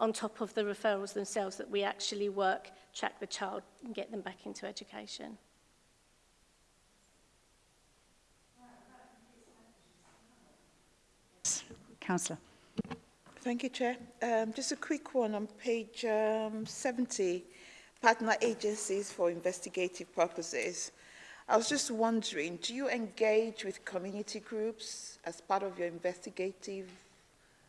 on top of the referrals themselves that we actually work track the child and get them back into education. Councillor. Thank you, Chair. Um, just a quick one on page um, 70, partner agencies for investigative purposes. I was just wondering, do you engage with community groups as part of your investigative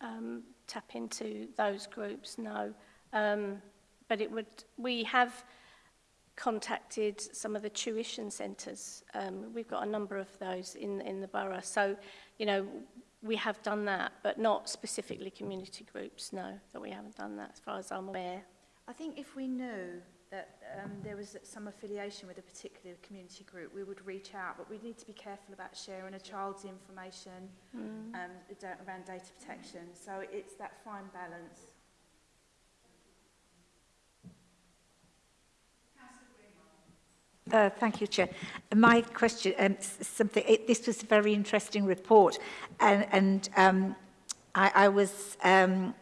um, tap into those groups, no. Um, but it would, we have contacted some of the tuition centres. Um, we've got a number of those in, in the borough. So, you know, we have done that, but not specifically community groups, no, that we haven't done that as far as I'm aware. I think if we knew that um, there was some affiliation with a particular community group, we would reach out, but we need to be careful about sharing a child's information mm. um, around data protection. So it's that fine balance. Uh, thank you, Chair. My question, um, something. It, this was a very interesting report, and, and um, I, I was. Um,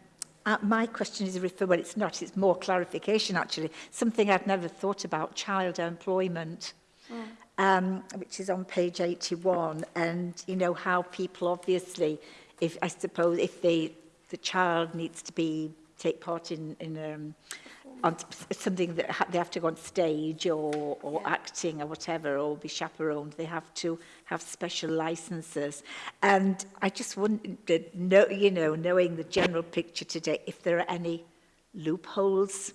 Uh, my question is referred, well, it's not, it's more clarification actually, something I'd never thought about, child employment, mm. um, which is on page 81, and you know how people obviously, if I suppose, if they, the child needs to be, take part in, in um, on something that ha they have to go on stage or, or yeah. acting or whatever or be chaperoned they have to have special licenses and I just wondered no you know knowing the general picture today if there are any loopholes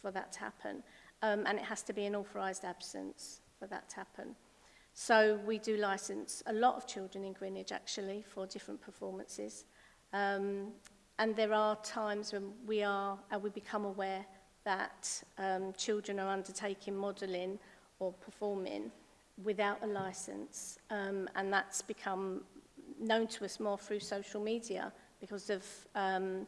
for that to happen. Um, and it has to be an authorised absence for that to happen. So we do licence a lot of children in Greenwich actually for different performances. Um, And there are times when we are and we become aware that um, children are undertaking modelling or performing without a license. Um, and that's become known to us more through social media because of, um,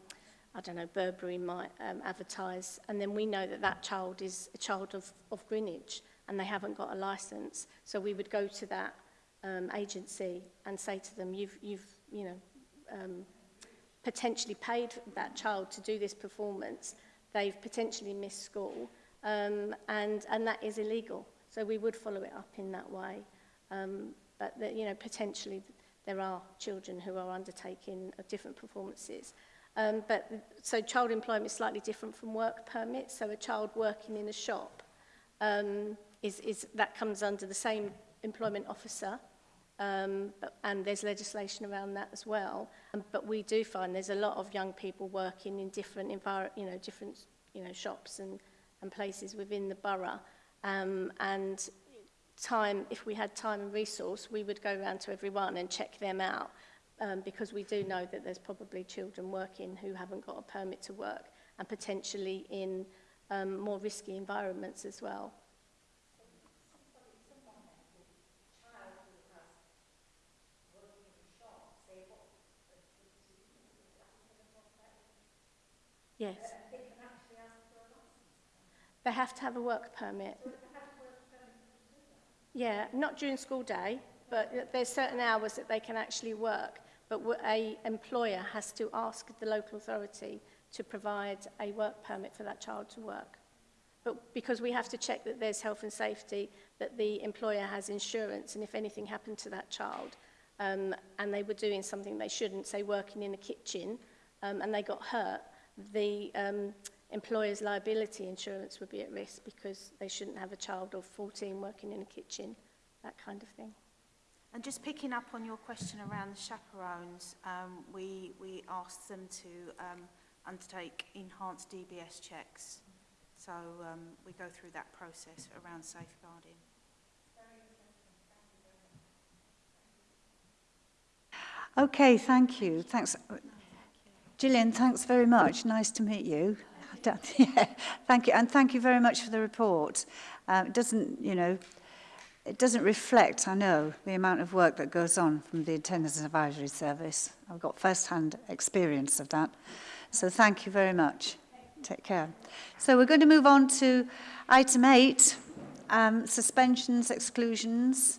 I don't know, Burberry might um, advertise. And then we know that that child is a child of, of Greenwich and they haven't got a license. So we would go to that um, agency and say to them, you've, you've you know, um, potentially paid that child to do this performance, they've potentially missed school, um, and, and that is illegal. So we would follow it up in that way. Um, but, the, you know, potentially there are children who are undertaking different performances. Um, but so child employment is slightly different from work permits. So a child working in a shop um, is, is that comes under the same employment officer um, and there's legislation around that as well. Um, but we do find there's a lot of young people working in different you know, different you know, shops and, and places within the borough. Um, and time, if we had time and resource, we would go around to everyone and check them out um, because we do know that there's probably children working who haven't got a permit to work and potentially in um, more risky environments as well. Yes. They have to have a work permit. yeah, not during school day, but there's certain hours that they can actually work, but a employer has to ask the local authority to provide a work permit for that child to work. But because we have to check that there's health and safety, that the employer has insurance, and if anything happened to that child, um, and they were doing something they shouldn't, say working in a kitchen, um, and they got hurt, the um, employer's liability insurance would be at risk because they shouldn't have a child of 14 working in a kitchen, that kind of thing. And just picking up on your question around the chaperones, um, we, we asked them to um, undertake enhanced DBS checks. So um, we go through that process around safeguarding. Okay, thank you. Thanks. Gillian, thanks very much. Nice to meet you. yeah, thank you. And thank you very much for the report. Um, it doesn't, you know, it doesn't reflect, I know, the amount of work that goes on from the Attendance Advisory Service. I've got first-hand experience of that. So thank you very much. Take care. So we're going to move on to item eight, um, suspensions, exclusions,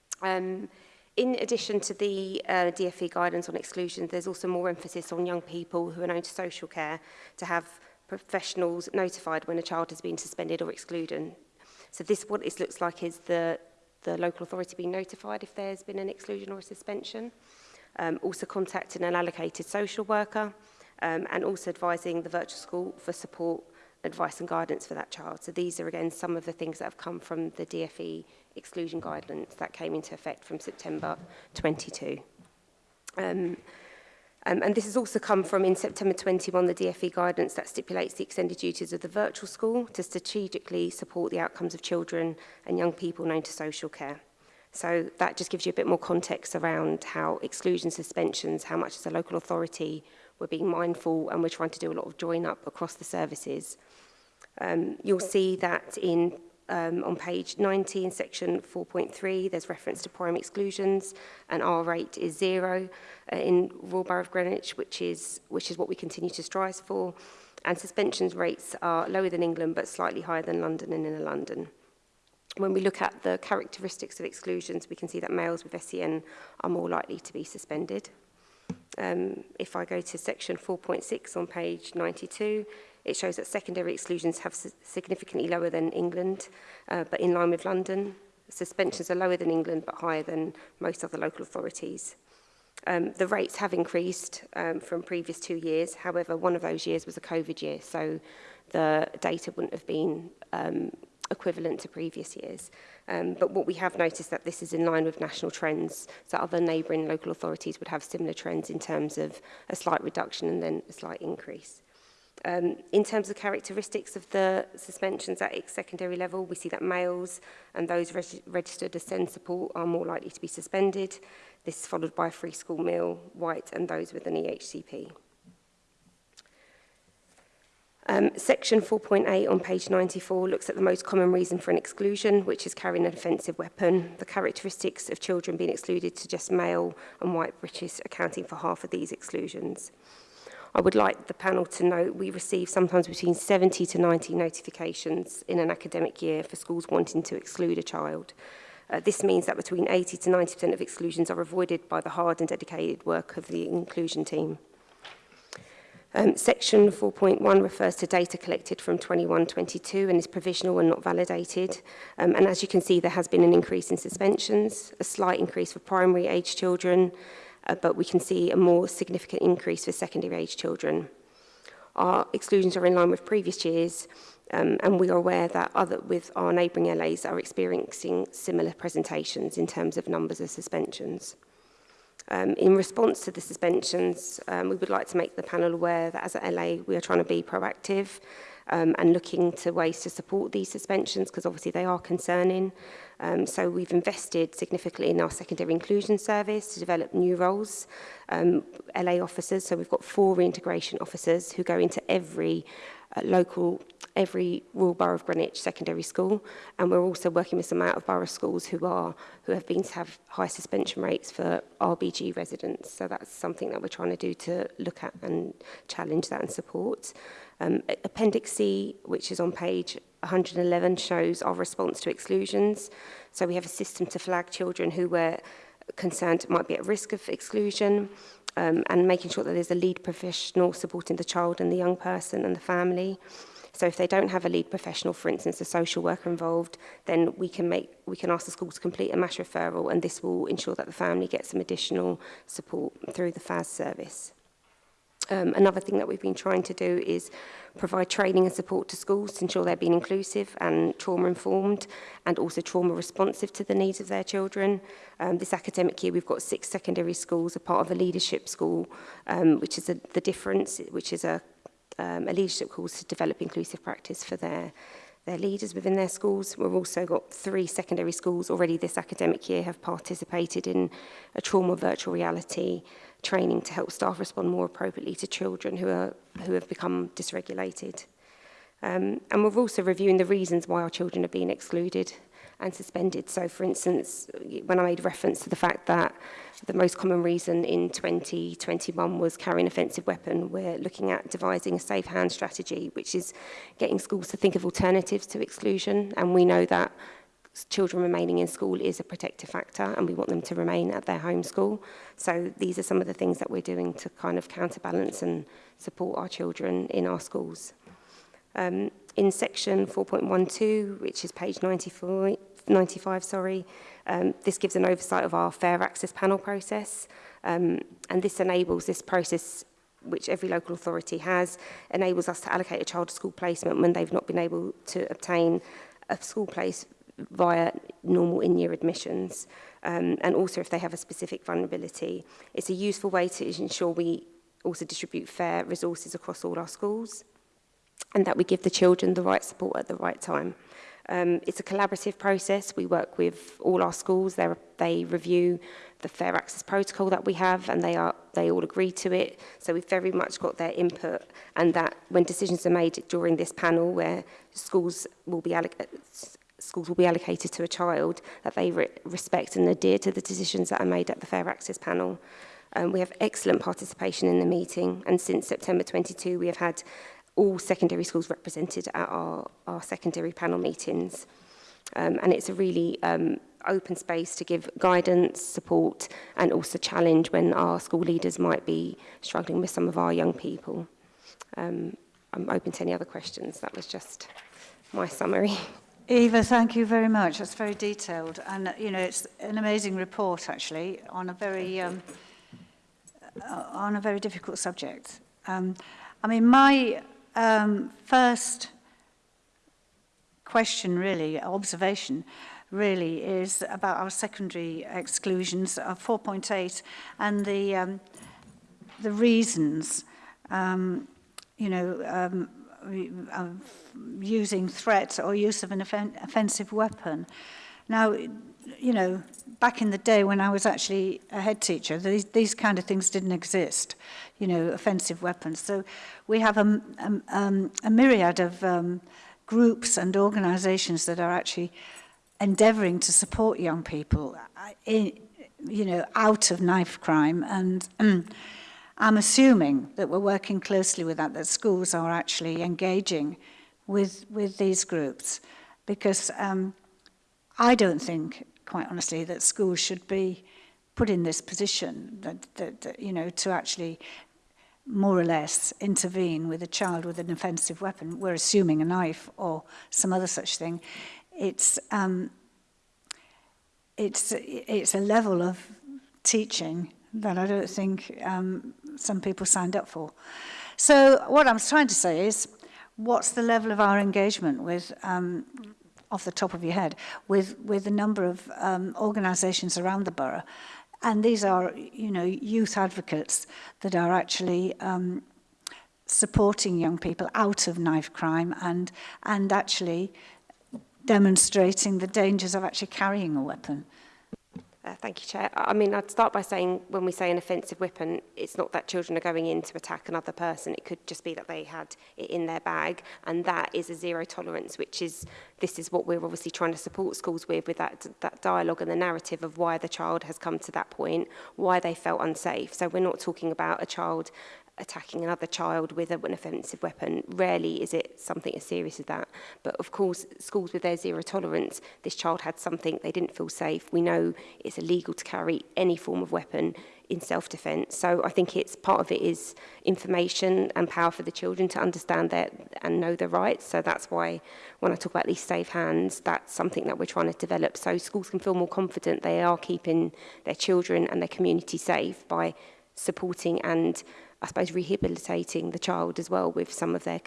Um, in addition to the uh, DFE guidance on exclusion, there's also more emphasis on young people who are known to social care to have professionals notified when a child has been suspended or excluded. So this, what this looks like is the, the local authority being notified if there's been an exclusion or a suspension um, also contacting an allocated social worker um, and also advising the virtual school for support, advice and guidance for that child. So these are again some of the things that have come from the DFE exclusion guidelines that came into effect from September 22. Um, um, and this has also come from in September 21, the DFE guidance that stipulates the extended duties of the virtual school to strategically support the outcomes of children and young people known to social care. So that just gives you a bit more context around how exclusion suspensions, how much as a local authority, we're being mindful and we're trying to do a lot of join up across the services. Um, you'll see that in um, on page 19, section 4.3, there's reference to prime exclusions, and our rate is zero uh, in Royal Borough of Greenwich, which is, which is what we continue to strive for. And suspensions rates are lower than England, but slightly higher than London and inner London when we look at the characteristics of exclusions, we can see that males with SEN are more likely to be suspended. Um, if I go to section 4.6 on page 92, it shows that secondary exclusions have significantly lower than England, uh, but in line with London. Suspensions are lower than England, but higher than most other local authorities. Um, the rates have increased um, from previous two years. However, one of those years was a COVID year, so the data wouldn't have been um, equivalent to previous years. Um, but what we have noticed that this is in line with national trends, so other neighbouring local authorities would have similar trends in terms of a slight reduction and then a slight increase. Um, in terms of characteristics of the suspensions at secondary level, we see that males and those reg registered as support are more likely to be suspended. This followed by a free school meal, white and those with an EHCP. Um, section 4.8 on page 94 looks at the most common reason for an exclusion, which is carrying an offensive weapon. The characteristics of children being excluded suggest male and white British accounting for half of these exclusions. I would like the panel to note we receive sometimes between 70 to 90 notifications in an academic year for schools wanting to exclude a child. Uh, this means that between 80 to 90% of exclusions are avoided by the hard and dedicated work of the inclusion team. Um, section 4.1 refers to data collected from 21-22 and is provisional and not validated. Um, and as you can see, there has been an increase in suspensions, a slight increase for primary age children, uh, but we can see a more significant increase for secondary age children. Our exclusions are in line with previous years, um, and we are aware that other, with our neighbouring LAs are experiencing similar presentations in terms of numbers of suspensions. Um, in response to the suspensions, um, we would like to make the panel aware that as at LA, we are trying to be proactive um, and looking to ways to support these suspensions because obviously they are concerning. Um, so we've invested significantly in our secondary inclusion service to develop new roles, um, LA officers. So we've got four reintegration officers who go into every uh, local every rural borough of Greenwich secondary school. And we're also working with some out of borough schools who are who have been to have high suspension rates for RBG residents. So that's something that we're trying to do to look at and challenge that and support. Um, Appendix C, which is on page 111, shows our response to exclusions. So we have a system to flag children who were concerned might be at risk of exclusion um, and making sure that there's a lead professional supporting the child and the young person and the family. So if they don't have a lead professional, for instance, a social worker involved, then we can make we can ask the school to complete a mass referral and this will ensure that the family gets some additional support through the FAS service. Um, another thing that we've been trying to do is provide training and support to schools to ensure they're being inclusive and trauma-informed and also trauma-responsive to the needs of their children. Um, this academic year, we've got six secondary schools, a part of a leadership school, um, which is a, the difference, which is a um, a leadership course to develop inclusive practice for their their leaders within their schools. We've also got three secondary schools already this academic year have participated in a trauma virtual reality training to help staff respond more appropriately to children who, are, who have become dysregulated. Um, and we're also reviewing the reasons why our children are being excluded and suspended. So, for instance, when I made reference to the fact that the most common reason in 2021 was carrying offensive weapon, we're looking at devising a safe hand strategy, which is getting schools to think of alternatives to exclusion. And we know that children remaining in school is a protective factor and we want them to remain at their home school. So these are some of the things that we're doing to kind of counterbalance and support our children in our schools. Um, In section 4.12, which is page 94, 95, sorry, um, this gives an oversight of our fair access panel process. Um, and this enables this process which every local authority has, enables us to allocate a child to school placement when they've not been able to obtain a school place via normal in-year admissions, um, and also if they have a specific vulnerability. It's a useful way to ensure we also distribute fair resources across all our schools and that we give the children the right support at the right time. Um, it's a collaborative process. We work with all our schools. They're, they review the fair access protocol that we have and they, are, they all agree to it. So we've very much got their input and that when decisions are made during this panel where schools will be schools will be allocated to a child, that they re respect and adhere to the decisions that are made at the fair access panel. Um, we have excellent participation in the meeting and since September 22 we have had all secondary schools represented at our, our secondary panel meetings. Um, and it's a really um, open space to give guidance, support and also challenge when our school leaders might be struggling with some of our young people. Um, I'm open to any other questions. That was just my summary. Eva, thank you very much. That's very detailed. And, you know, it's an amazing report, actually, on a very, um, uh, on a very difficult subject. Um, I mean, my Um, first question, really, observation, really, is about our secondary exclusions of 4.8 and the, um, the reasons, um, you know, um, using threats or use of an offen offensive weapon. Now, you know, back in the day when I was actually a head teacher, these, these kind of things didn't exist, you know, offensive weapons. So we have a, a, um, a myriad of um, groups and organisations that are actually endeavouring to support young people, uh, in, you know, out of knife crime. And um, I'm assuming that we're working closely with that, that schools are actually engaging with, with these groups because um, I don't think quite honestly, that schools should be put in this position, that, that, that, you know, to actually more or less intervene with a child with an offensive weapon, we're assuming a knife or some other such thing, it's, um, it's, it's a level of teaching that I don't think um, some people signed up for. So what I'm trying to say is, what's the level of our engagement with um, off the top of your head with, with a number of um, organizations around the borough. And these are, you know, youth advocates that are actually um, supporting young people out of knife crime and, and actually demonstrating the dangers of actually carrying a weapon. Uh, thank you, Chair. I mean, I'd start by saying when we say an offensive weapon, it's not that children are going in to attack another person. It could just be that they had it in their bag. And that is a zero tolerance, which is, this is what we're obviously trying to support schools with, with that, that dialogue and the narrative of why the child has come to that point, why they felt unsafe. So we're not talking about a child attacking another child with an offensive weapon. Rarely is it something as serious as that. But of course, schools with their zero tolerance, this child had something, they didn't feel safe. We know it's illegal to carry any form of weapon in self defense So I think it's part of it is information and power for the children to understand that and know their rights. So that's why when I talk about these safe hands, that's something that we're trying to develop. So schools can feel more confident they are keeping their children and their community safe by supporting and I suppose, rehabilitating the child as well with some of their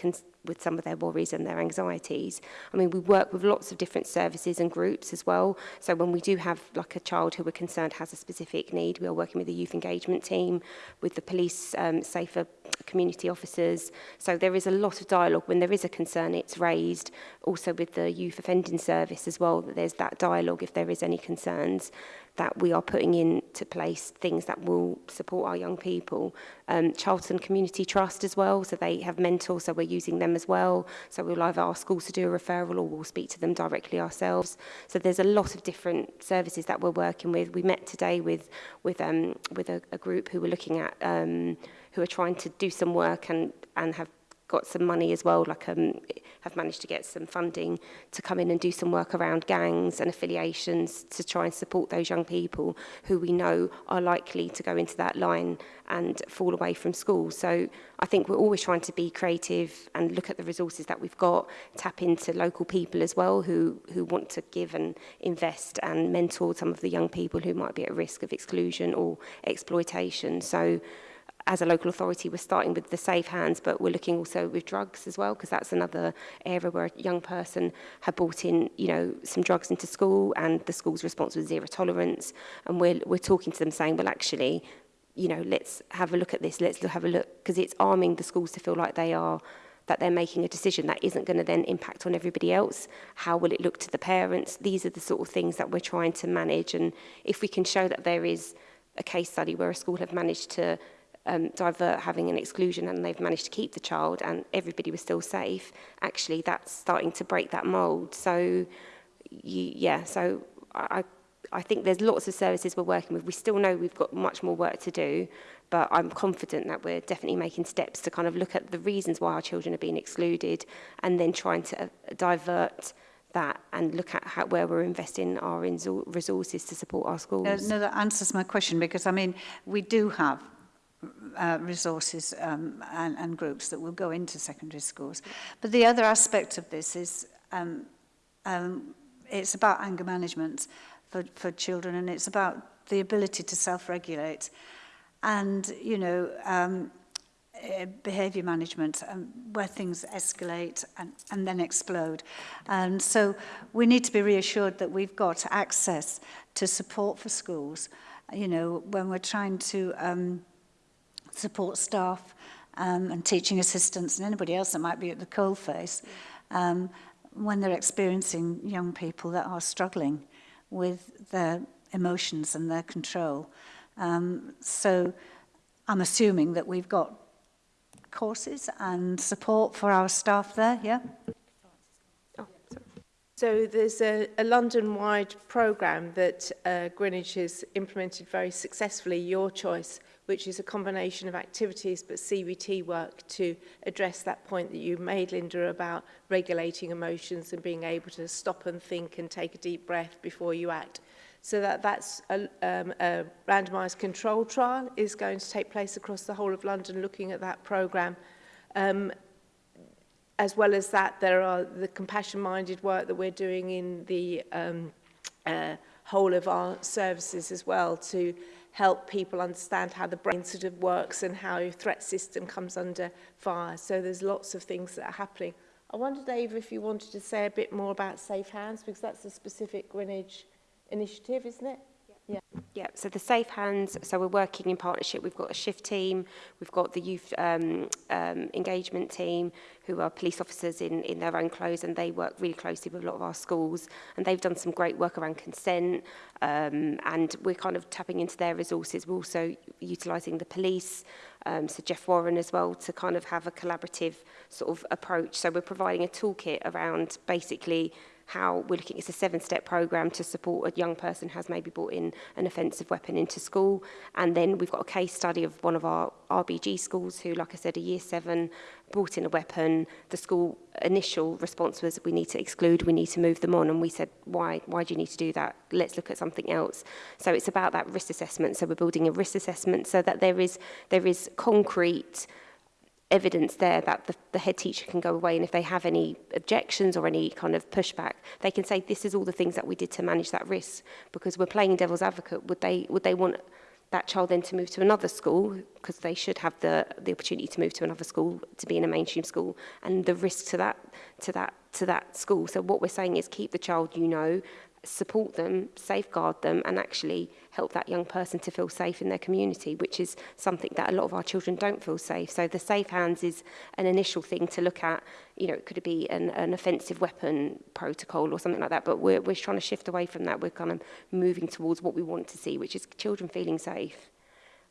with some of their worries and their anxieties. I mean, we work with lots of different services and groups as well. So when we do have like a child who we're concerned has a specific need, we are working with the youth engagement team, with the police um, safer community officers. So there is a lot of dialogue. When there is a concern, it's raised. Also with the youth offending service as well, that there's that dialogue if there is any concerns that we are putting into place things that will support our young people. Um, Charlton Community Trust as well, so they have mentors, so we're using them as well. So we'll either ask schools to do a referral or we'll speak to them directly ourselves. So there's a lot of different services that we're working with. We met today with with um, with a, a group who were looking at um, who are trying to do some work and and have got some money as well, like um, have managed to get some funding to come in and do some work around gangs and affiliations to try and support those young people who we know are likely to go into that line and fall away from school. So I think we're always trying to be creative and look at the resources that we've got, tap into local people as well who, who want to give and invest and mentor some of the young people who might be at risk of exclusion or exploitation. So as a local authority, we're starting with the safe hands, but we're looking also with drugs as well, because that's another area where a young person had brought in, you know, some drugs into school, and the school's response was zero tolerance. And we're, we're talking to them saying, well, actually, you know, let's have a look at this, let's have a look, because it's arming the schools to feel like they are that they're making a decision that isn't going to then impact on everybody else. How will it look to the parents? These are the sort of things that we're trying to manage. And if we can show that there is a case study where a school have managed to um, divert having an exclusion and they've managed to keep the child and everybody was still safe, actually that's starting to break that mould. So, you, yeah, so I, I think there's lots of services we're working with. We still know we've got much more work to do, but I'm confident that we're definitely making steps to kind of look at the reasons why our children are being excluded and then trying to uh, divert that and look at how, where we're investing our resources to support our schools. Uh, no, that answers my question because I mean, we do have uh, resources um, and, and groups that will go into secondary schools. But the other aspect of this is um, um, it's about anger management for, for children and it's about the ability to self-regulate. And, you know, um, eh, behavior management um, where things escalate and, and then explode. And so we need to be reassured that we've got access to support for schools, you know, when we're trying to um, support staff um, and teaching assistants and anybody else that might be at the coal face um, when they're experiencing young people that are struggling with their emotions and their control. Um, so I'm assuming that we've got courses and support for our staff there, yeah? Oh, so there's a, a London-wide programme that uh, Greenwich has implemented very successfully, Your Choice, which is a combination of activities but CBT work to address that point that you made, Linda, about regulating emotions and being able to stop and think and take a deep breath before you act. So that, that's a, um, a randomised control trial is going to take place across the whole of London looking at that programme. Um, as well as that, there are the compassion-minded work that we're doing in the um, uh, whole of our services as well to help people understand how the brain sort of works and how your threat system comes under fire. So there's lots of things that are happening. I wonder, Dave, if you wanted to say a bit more about Safe Hands, because that's a specific Greenwich initiative, isn't it? Yeah. Yeah, so the Safe Hands, so we're working in partnership. We've got a shift team, we've got the youth um, um, engagement team, who are police officers in, in their own clothes, and they work really closely with a lot of our schools. And they've done some great work around consent, um, and we're kind of tapping into their resources. We're also utilising the police, um, so Jeff Warren as well, to kind of have a collaborative sort of approach. So we're providing a toolkit around basically how we're looking, it's a seven-step program to support a young person who has maybe brought in an offensive weapon into school. And then we've got a case study of one of our RBG schools who, like I said, a year seven brought in a weapon. The school initial response was, we need to exclude, we need to move them on. And we said, why, why do you need to do that? Let's look at something else. So it's about that risk assessment. So we're building a risk assessment so that there is, there is concrete evidence there that the, the head teacher can go away and if they have any objections or any kind of pushback, they can say, this is all the things that we did to manage that risk because we're playing devil's advocate. Would they, would they want that child then to move to another school because they should have the the opportunity to move to another school to be in a mainstream school and the risk to that to that to that school so what we're saying is keep the child you know support them safeguard them and actually help that young person to feel safe in their community, which is something that a lot of our children don't feel safe. So the safe hands is an initial thing to look at. You know, it could be an, an offensive weapon protocol or something like that, but we're, we're trying to shift away from that. We're kind of moving towards what we want to see, which is children feeling safe.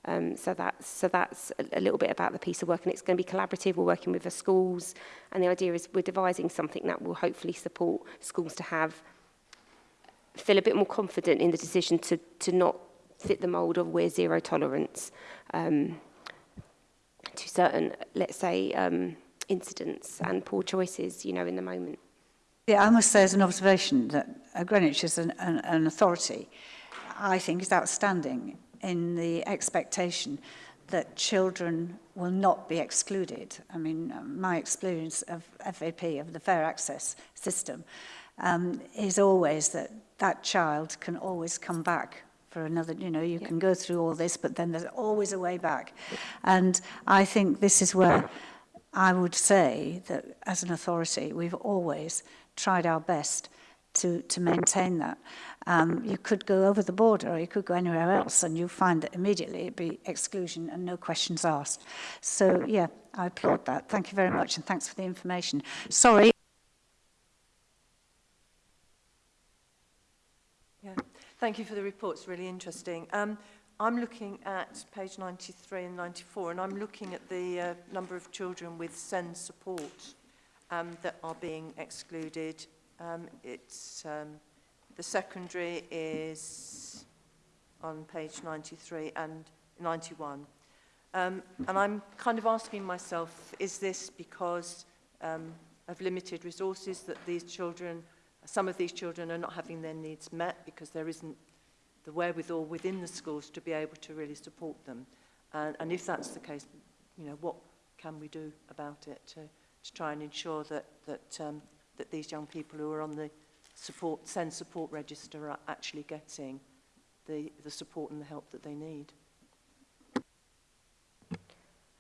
Um, so that's, so that's a, a little bit about the piece of work and it's going to be collaborative. We're working with the schools and the idea is we're devising something that will hopefully support schools to have feel a bit more confident in the decision to, to not fit the mould of we're zero tolerance um, to certain, let's say, um, incidents and poor choices, you know, in the moment. Yeah, I must say as an observation that uh, Greenwich is an, an, an authority, I think is outstanding in the expectation that children will not be excluded. I mean, uh, my experience of FAP, of the Fair Access system, um, is always that that child can always come back for another, you know, you yeah. can go through all this, but then there's always a way back. And I think this is where I would say that as an authority, we've always tried our best to, to maintain that. Um, you could go over the border or you could go anywhere else and you find that immediately it'd be exclusion and no questions asked. So yeah, I applaud that. Thank you very much and thanks for the information. Sorry. Yeah. Thank you for the report. It's really interesting. Um, I'm looking at page 93 and 94, and I'm looking at the uh, number of children with SEND support um, that are being excluded. Um, it's um, the secondary is on page 93 and 91. Um, and I'm kind of asking myself, is this because um, of limited resources that these children some of these children are not having their needs met because there isn't the wherewithal within the schools to be able to really support them. And, and if that's the case, you know, what can we do about it to, to try and ensure that, that, um, that these young people who are on the support, send support register are actually getting the, the support and the help that they need?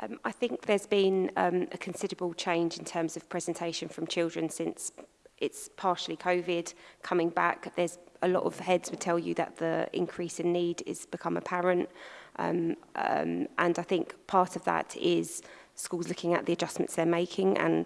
Um, I think there's been um, a considerable change in terms of presentation from children since it's partially COVID coming back. There's a lot of heads would tell you that the increase in need is become apparent. Um, um, and I think part of that is schools looking at the adjustments they're making and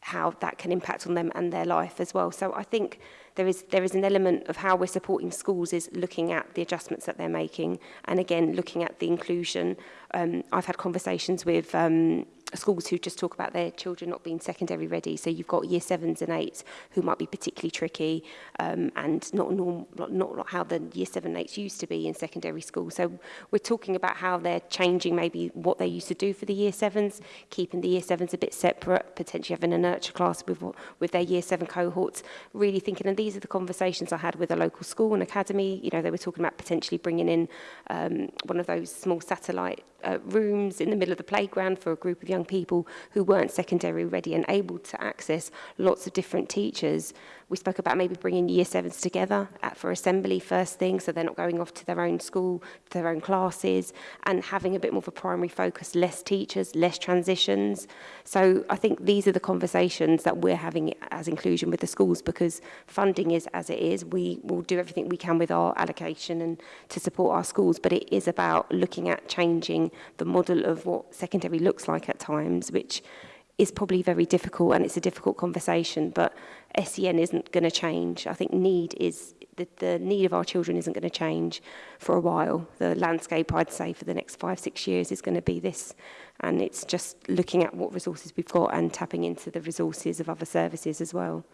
how that can impact on them and their life as well. So I think there is there is an element of how we're supporting schools is looking at the adjustments that they're making and again looking at the inclusion. Um, I've had conversations with um, schools who just talk about their children not being secondary ready. So you've got year sevens and eights who might be particularly tricky um, and not, norm, not, not how the year seven and eights used to be in secondary school. So we're talking about how they're changing maybe what they used to do for the year sevens, keeping the year sevens a bit separate, potentially having a nurture class with, with their year seven cohorts, really thinking, and these are the conversations I had with a local school and academy, you know, they were talking about potentially bringing in um, one of those small satellite uh, rooms in the middle of the playground for a group of young people who weren't secondary ready and able to access lots of different teachers. We spoke about maybe bringing year sevens together at, for assembly first thing, so they're not going off to their own school, to their own classes, and having a bit more of a primary focus, less teachers, less transitions. So I think these are the conversations that we're having as inclusion with the schools because funding is as it is. We will do everything we can with our allocation and to support our schools, but it is about looking at changing the model of what secondary looks like at times, which is probably very difficult and it's a difficult conversation, but SEN isn't going to change. I think need is the, the need of our children isn't going to change for a while. The landscape, I'd say, for the next five, six years is going to be this. And it's just looking at what resources we've got and tapping into the resources of other services as well.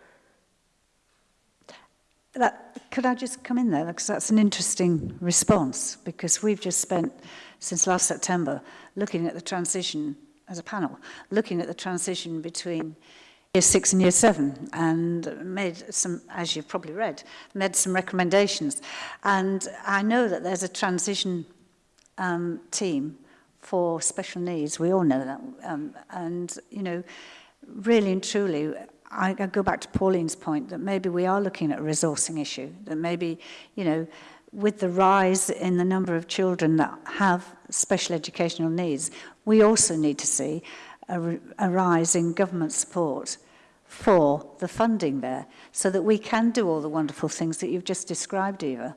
That, could I just come in there? Because that's an interesting response because we've just spent, since last September, looking at the transition as a panel, looking at the transition between year six and year seven and made some, as you've probably read, made some recommendations. And I know that there's a transition um, team for special needs. We all know that. Um, and, you know, really and truly, I, I go back to Pauline's point that maybe we are looking at a resourcing issue, that maybe, you know, with the rise in the number of children that have special educational needs, we also need to see a, a rise in government support for the funding there so that we can do all the wonderful things that you've just described, Eva,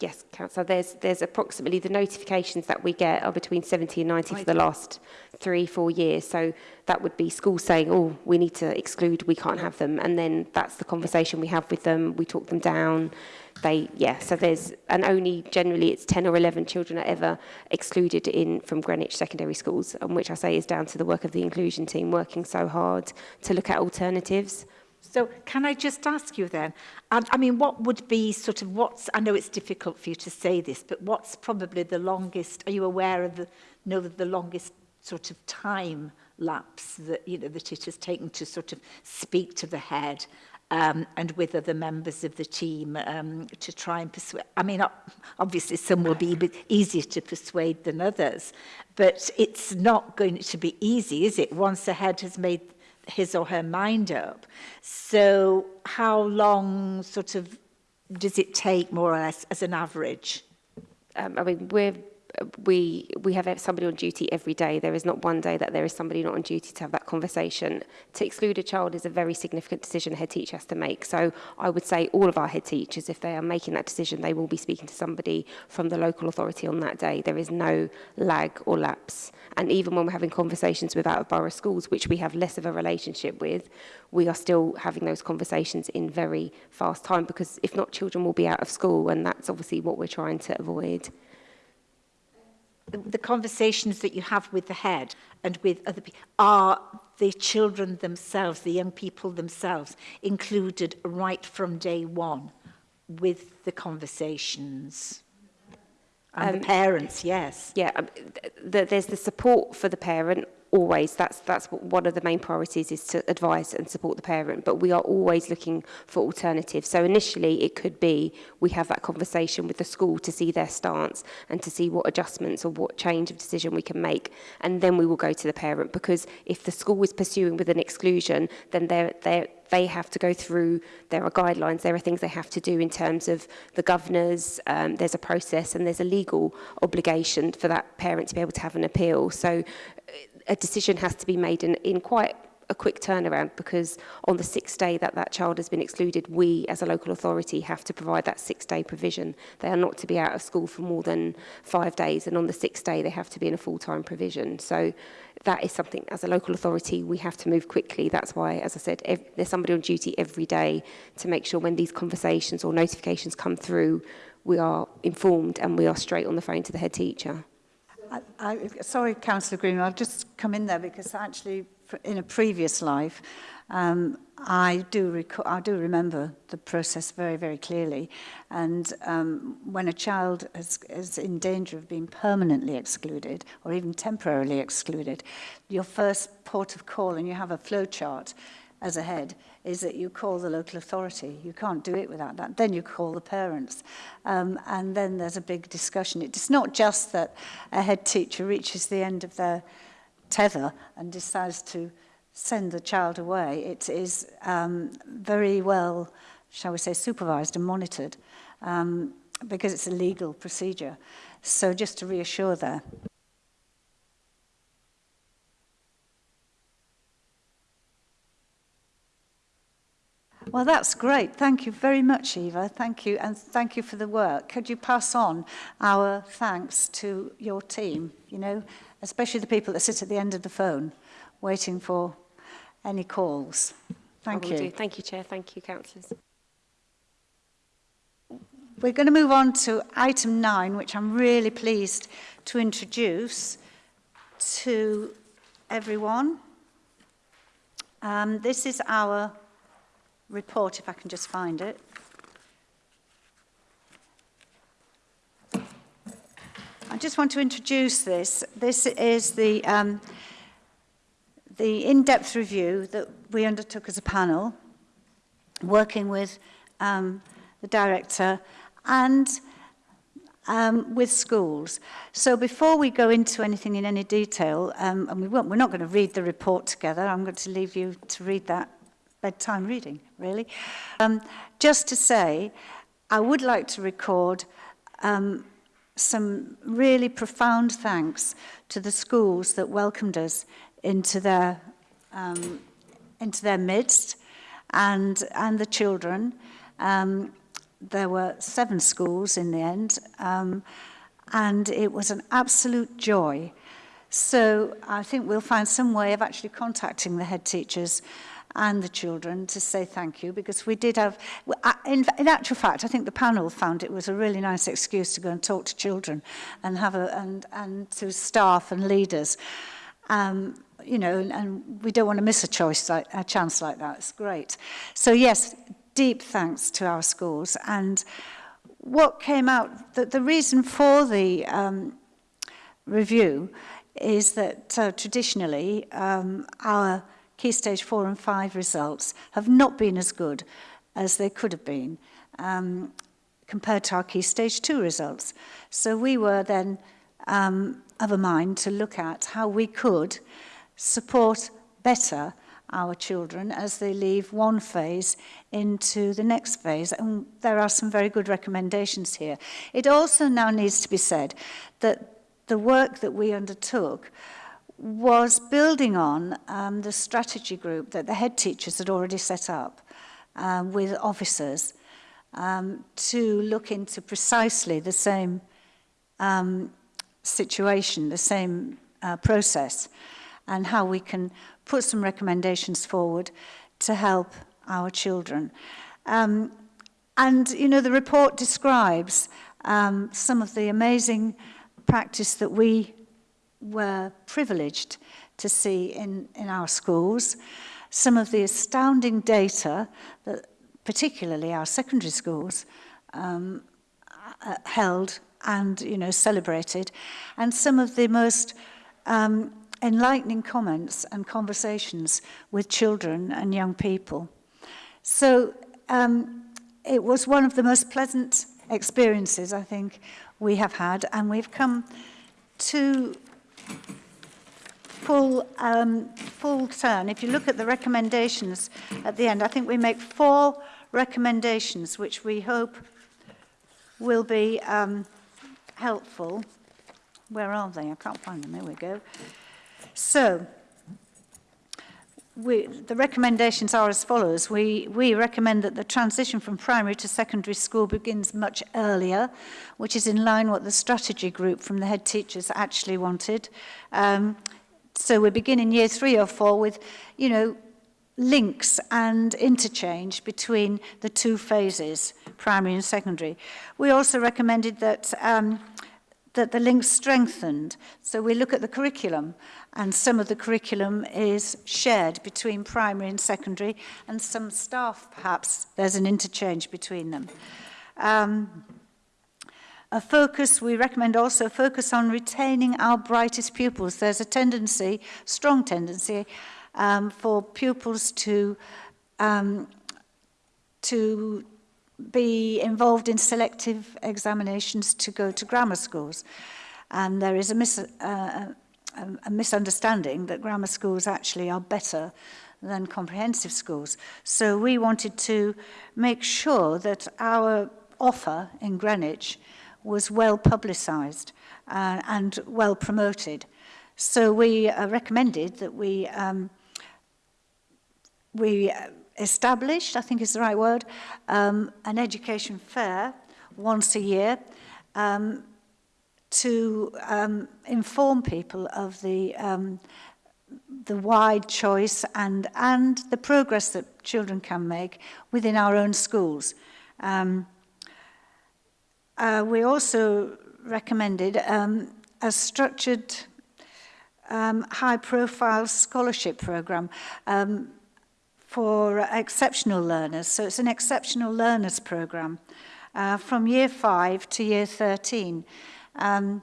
Yes, Councillor, there's, there's approximately the notifications that we get are between 70 and 90 I for the last three, four years. So that would be schools saying, oh, we need to exclude, we can't have them. And then that's the conversation we have with them. We talk them down. They, yeah, so there's, and only generally it's 10 or 11 children are ever excluded in from Greenwich secondary schools, and which I say is down to the work of the inclusion team working so hard to look at alternatives. So can I just ask you then, and I mean, what would be sort of what's, I know it's difficult for you to say this, but what's probably the longest, are you aware of the, know the longest sort of time lapse that, you know, that it has taken to sort of speak to the head um, and with other members of the team um, to try and persuade. I mean, obviously some will be easier to persuade than others, but it's not going to be easy, is it? Once the head has made his or her mind up. So how long sort of does it take more or less as an average? Um, I mean, we're we we have somebody on duty every day. There is not one day that there is somebody not on duty to have that conversation. To exclude a child is a very significant decision a head teacher has to make. So I would say all of our head teachers, if they are making that decision, they will be speaking to somebody from the local authority on that day. There is no lag or lapse. And even when we're having conversations with out of borough schools, which we have less of a relationship with, we are still having those conversations in very fast time because if not, children will be out of school and that's obviously what we're trying to avoid the conversations that you have with the head and with other people are the children themselves, the young people themselves, included right from day one with the conversations? And um, the parents, yes. Yeah, um, th th there's the support for the parent always that's that's one of the main priorities is to advise and support the parent but we are always looking for alternatives so initially it could be we have that conversation with the school to see their stance and to see what adjustments or what change of decision we can make and then we will go to the parent because if the school is pursuing with an exclusion then they're they're they have to go through, there are guidelines, there are things they have to do in terms of the governors, um, there's a process and there's a legal obligation for that parent to be able to have an appeal. So uh, a decision has to be made in, in quite a quick turnaround because on the sixth day that that child has been excluded, we as a local authority have to provide that six-day provision. They are not to be out of school for more than five days and on the sixth day they have to be in a full-time provision. So that is something as a local authority we have to move quickly. That's why, as I said, there's somebody on duty every day to make sure when these conversations or notifications come through, we are informed and we are straight on the phone to the head teacher. I, I, sorry, Councillor Green, I'll just come in there because actually in a previous life, um, I do I do remember the process very, very clearly. And um, when a child is, is in danger of being permanently excluded or even temporarily excluded, your first port of call, and you have a flowchart, as a head is that you call the local authority. You can't do it without that. Then you call the parents. Um, and then there's a big discussion. It's not just that a head teacher reaches the end of their tether and decides to send the child away. It is um, very well, shall we say, supervised and monitored um, because it's a legal procedure. So just to reassure there. Well, that's great. Thank you very much, Eva. Thank you, and thank you for the work. Could you pass on our thanks to your team, you know, especially the people that sit at the end of the phone waiting for any calls. Thank you. Do. Thank you, Chair. Thank you, councillors. We're going to move on to item nine, which I'm really pleased to introduce to everyone. Um, this is our report, if I can just find it. I just want to introduce this. This is the, um, the in-depth review that we undertook as a panel, working with um, the director and um, with schools. So before we go into anything in any detail, um, and we won't, we're not going to read the report together, I'm going to leave you to read that bedtime reading, really. Um, just to say, I would like to record um, some really profound thanks to the schools that welcomed us into their, um, into their midst and, and the children. Um, there were seven schools in the end, um, and it was an absolute joy. So I think we'll find some way of actually contacting the head teachers and the children to say thank you because we did have, in, in actual fact, I think the panel found it was a really nice excuse to go and talk to children and have a, and, and to staff and leaders. Um, you know, and, and we don't want to miss a choice like a chance like that. It's great. So yes, deep thanks to our schools. And what came out, the, the reason for the um, review is that uh, traditionally um, our key stage four and five results have not been as good as they could have been um, compared to our key stage two results. So we were then um, of a mind to look at how we could support better our children as they leave one phase into the next phase. And there are some very good recommendations here. It also now needs to be said that the work that we undertook was building on um, the strategy group that the head teachers had already set up um, with officers um, to look into precisely the same um, situation, the same uh, process, and how we can put some recommendations forward to help our children. Um, and, you know, the report describes um, some of the amazing practice that we were privileged to see in, in our schools. Some of the astounding data that particularly our secondary schools um, uh, held and you know celebrated and some of the most um, enlightening comments and conversations with children and young people. So um, it was one of the most pleasant experiences I think we have had and we've come to full, um, full turn, if you look at the recommendations at the end, I think we make four recommendations which we hope will be um, helpful. Where are they? I can't find them. There we go. So, we, the recommendations are as follows. We, we recommend that the transition from primary to secondary school begins much earlier, which is in line what the strategy group from the head teachers actually wanted. Um, so we begin in year three or four with, you know, links and interchange between the two phases, primary and secondary. We also recommended that um, that the links strengthened. So we look at the curriculum and some of the curriculum is shared between primary and secondary and some staff perhaps there's an interchange between them. Um, a focus, we recommend also focus on retaining our brightest pupils. There's a tendency, strong tendency, um, for pupils to, um, to be involved in selective examinations to go to grammar schools. And there is a mis uh, a, a misunderstanding that grammar schools actually are better than comprehensive schools. So we wanted to make sure that our offer in Greenwich was well publicised uh, and well promoted. So we uh, recommended that we um, we uh, established, I think is the right word, um, an education fair once a year um, to um, inform people of the um, the wide choice and and the progress that children can make within our own schools. Um, uh, we also recommended um, a structured um, high-profile scholarship program um, for exceptional learners. So it's an exceptional learners program uh, from year 5 to year 13. Um,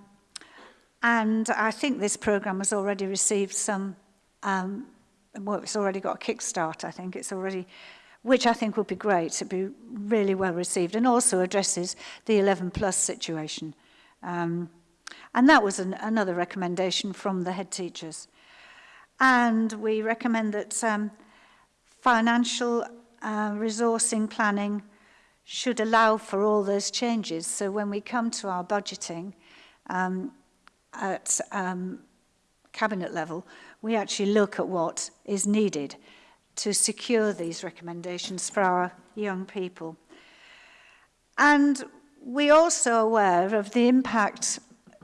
and I think this program has already received some, um, well, it's already got a kickstart, I think. It's already, which I think would be great. It'd be really well received and also addresses the 11 plus situation. Um, and that was an, another recommendation from the head teachers. And we recommend that um, financial uh, resourcing planning should allow for all those changes. So when we come to our budgeting, um, at um, cabinet level, we actually look at what is needed to secure these recommendations for our young people. And we also aware of the impact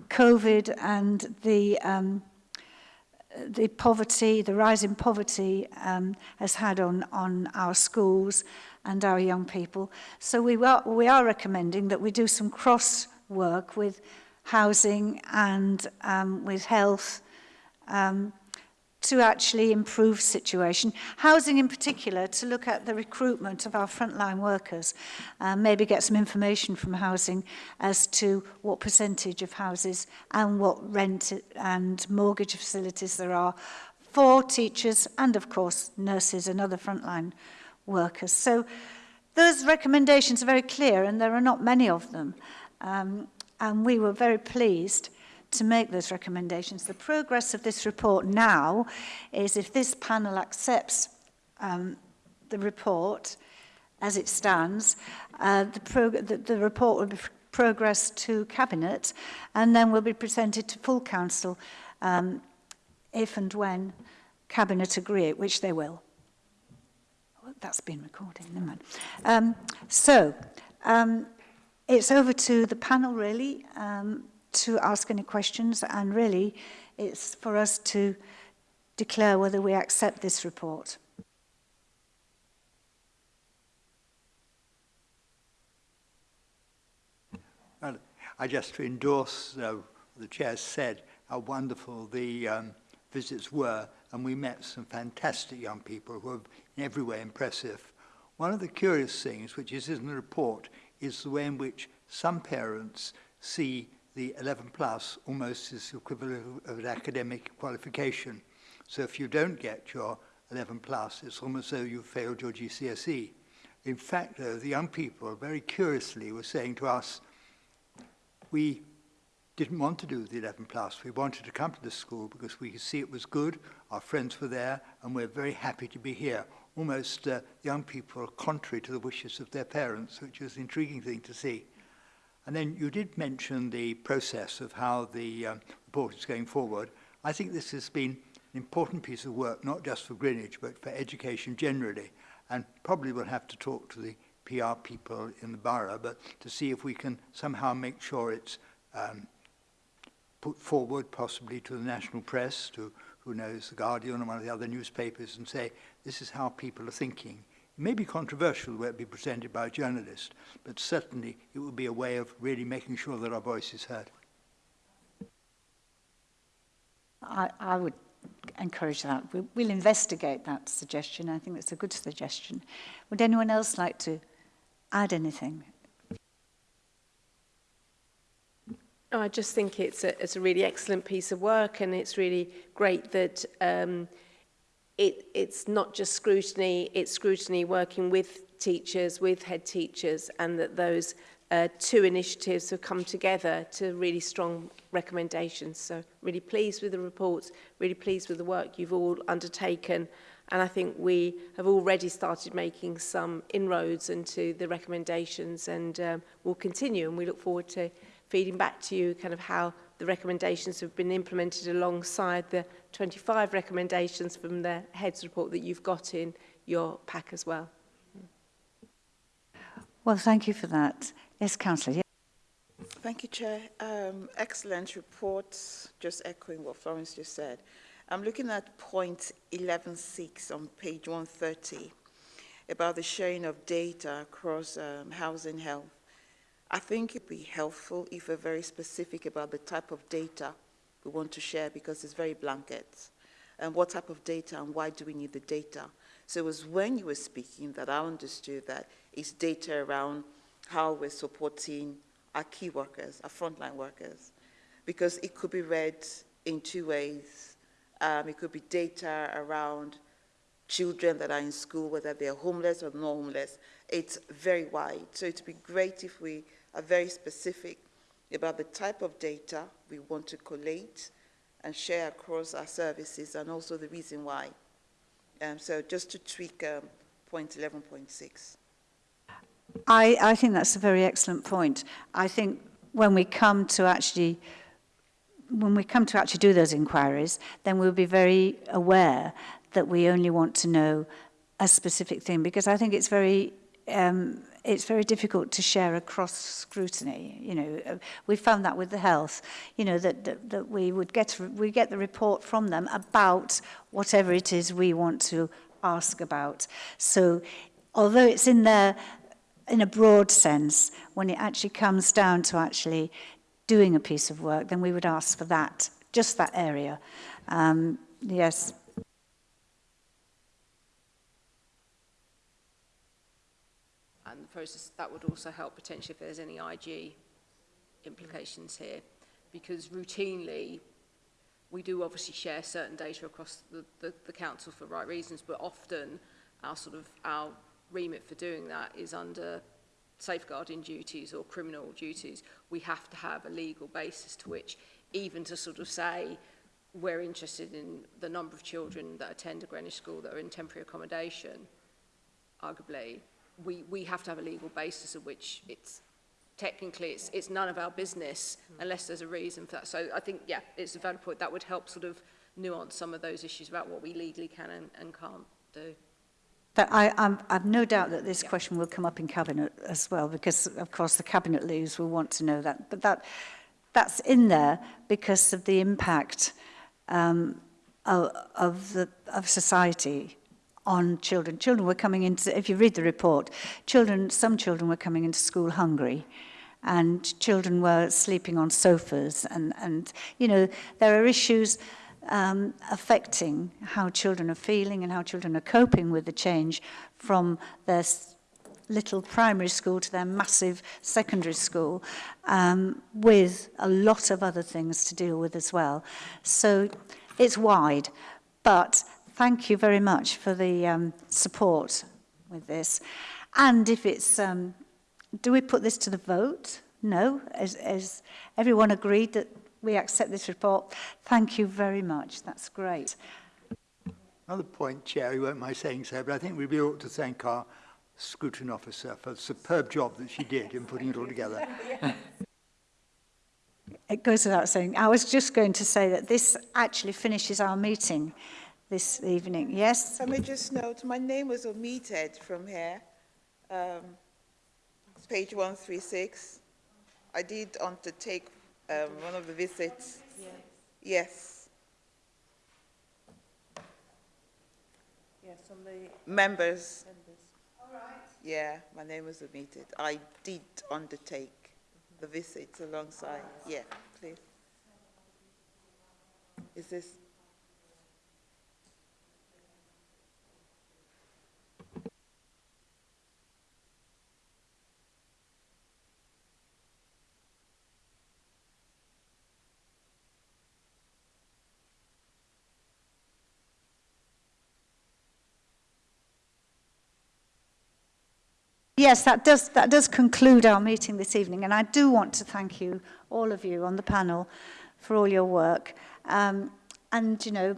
COVID and the, um, the poverty, the rise in poverty um, has had on, on our schools and our young people. So we are, we are recommending that we do some cross work with housing and um, with health um, to actually improve situation. Housing in particular, to look at the recruitment of our frontline workers, uh, maybe get some information from housing as to what percentage of houses and what rent and mortgage facilities there are for teachers and of course nurses and other frontline workers. So those recommendations are very clear and there are not many of them. Um, and we were very pleased to make those recommendations. The progress of this report now is if this panel accepts um, the report as it stands, uh, the, the, the report will be progress to Cabinet and then will be presented to full council um, if and when Cabinet agree it, which they will. Well, oh, that's been recording, never mind. Um, so, um, it's over to the panel really um, to ask any questions and really it's for us to declare whether we accept this report. Well, I just to endorse uh, the chair said how wonderful the um, visits were and we met some fantastic young people who were in every way impressive. One of the curious things, which is in the report, is the way in which some parents see the 11 plus almost as the equivalent of an academic qualification. So if you don't get your 11 plus, it's almost as though you failed your GCSE. In fact, though, the young people very curiously were saying to us, we didn't want to do the 11 plus. We wanted to come to this school because we could see it was good, our friends were there, and we're very happy to be here almost uh, young people are contrary to the wishes of their parents, which is an intriguing thing to see. And then you did mention the process of how the um, report is going forward. I think this has been an important piece of work, not just for Greenwich, but for education generally. And probably we'll have to talk to the PR people in the borough, but to see if we can somehow make sure it's um, put forward possibly to the national press, to who knows the Guardian or one of the other newspapers and say, this is how people are thinking. It may be controversial where it be presented by a journalist, but certainly it would be a way of really making sure that our voice is heard. I, I would encourage that. We, we'll investigate that suggestion. I think it's a good suggestion. Would anyone else like to add anything Oh, I just think it's a, it's a really excellent piece of work and it's really great that um, it, it's not just scrutiny, it's scrutiny working with teachers, with head teachers, and that those uh, two initiatives have come together to really strong recommendations. So really pleased with the reports, really pleased with the work you've all undertaken. And I think we have already started making some inroads into the recommendations and um, we'll continue and we look forward to feeding back to you kind of how the recommendations have been implemented alongside the 25 recommendations from the heads report that you've got in your pack as well. Well, thank you for that. Yes, Councillor. Thank you, Chair. Um, excellent report, just echoing what Florence just said. I'm looking at point 11.6 on page 130 about the sharing of data across um, housing health I think it'd be helpful if we're very specific about the type of data we want to share because it's very blanket. And what type of data and why do we need the data? So it was when you were speaking that I understood that it's data around how we're supporting our key workers, our frontline workers, because it could be read in two ways. Um, it could be data around children that are in school, whether they're homeless or not homeless. It's very wide. So it'd be great if we are very specific about the type of data we want to collate and share across our services and also the reason why. Um, so just to tweak um, point 11.6. I, I think that's a very excellent point. I think when we come to actually when we come to actually do those inquiries, then we'll be very aware that we only want to know a specific thing because I think it's very um, it's very difficult to share across scrutiny. You know, uh, we found that with the health, you know, that, that, that we would get, we get the report from them about whatever it is we want to ask about. So although it's in there in a broad sense, when it actually comes down to actually doing a piece of work, then we would ask for that, just that area. Um, yes. process, that would also help potentially if there's any IG implications here. Because routinely, we do obviously share certain data across the, the, the council for right reasons, but often our sort of our remit for doing that is under safeguarding duties or criminal duties. We have to have a legal basis to which even to sort of say we're interested in the number of children that attend a Greenwich school that are in temporary accommodation, arguably we, we have to have a legal basis of which it's technically it's, it's none of our business hmm. unless there's a reason for that. So I think, yeah, it's a valid point. That would help sort of nuance some of those issues about what we legally can and, and can't do. But I, I'm, I've no doubt that this yeah. question will come up in Cabinet as well, because, of course, the Cabinet leaves will want to know that. But that, that's in there because of the impact um, of, of, the, of society on children. Children were coming into, if you read the report, children, some children were coming into school hungry and children were sleeping on sofas and, and you know, there are issues um, affecting how children are feeling and how children are coping with the change from their little primary school to their massive secondary school um, with a lot of other things to deal with as well. So it's wide, but thank you very much for the um, support with this. And if it's, um, do we put this to the vote? No, as, as everyone agreed that we accept this report. Thank you very much, that's great. Another point, Chair, you won't mind saying so, but I think we really ought to thank our scrutiny officer for the superb job that she did in putting it all together. It goes without saying. I was just going to say that this actually finishes our meeting. this evening. Yes? Let me just note, my name was omitted from here. Um, it's page 136. I did undertake um, one of the visits. Yes. yes. Yes, on the members. members. All right. Yeah, my name was omitted. I did undertake mm -hmm. the visits alongside. Yeah, please. Is this yes, that does, that does conclude our meeting this evening. And I do want to thank you, all of you on the panel, for all your work. Um, and, you know,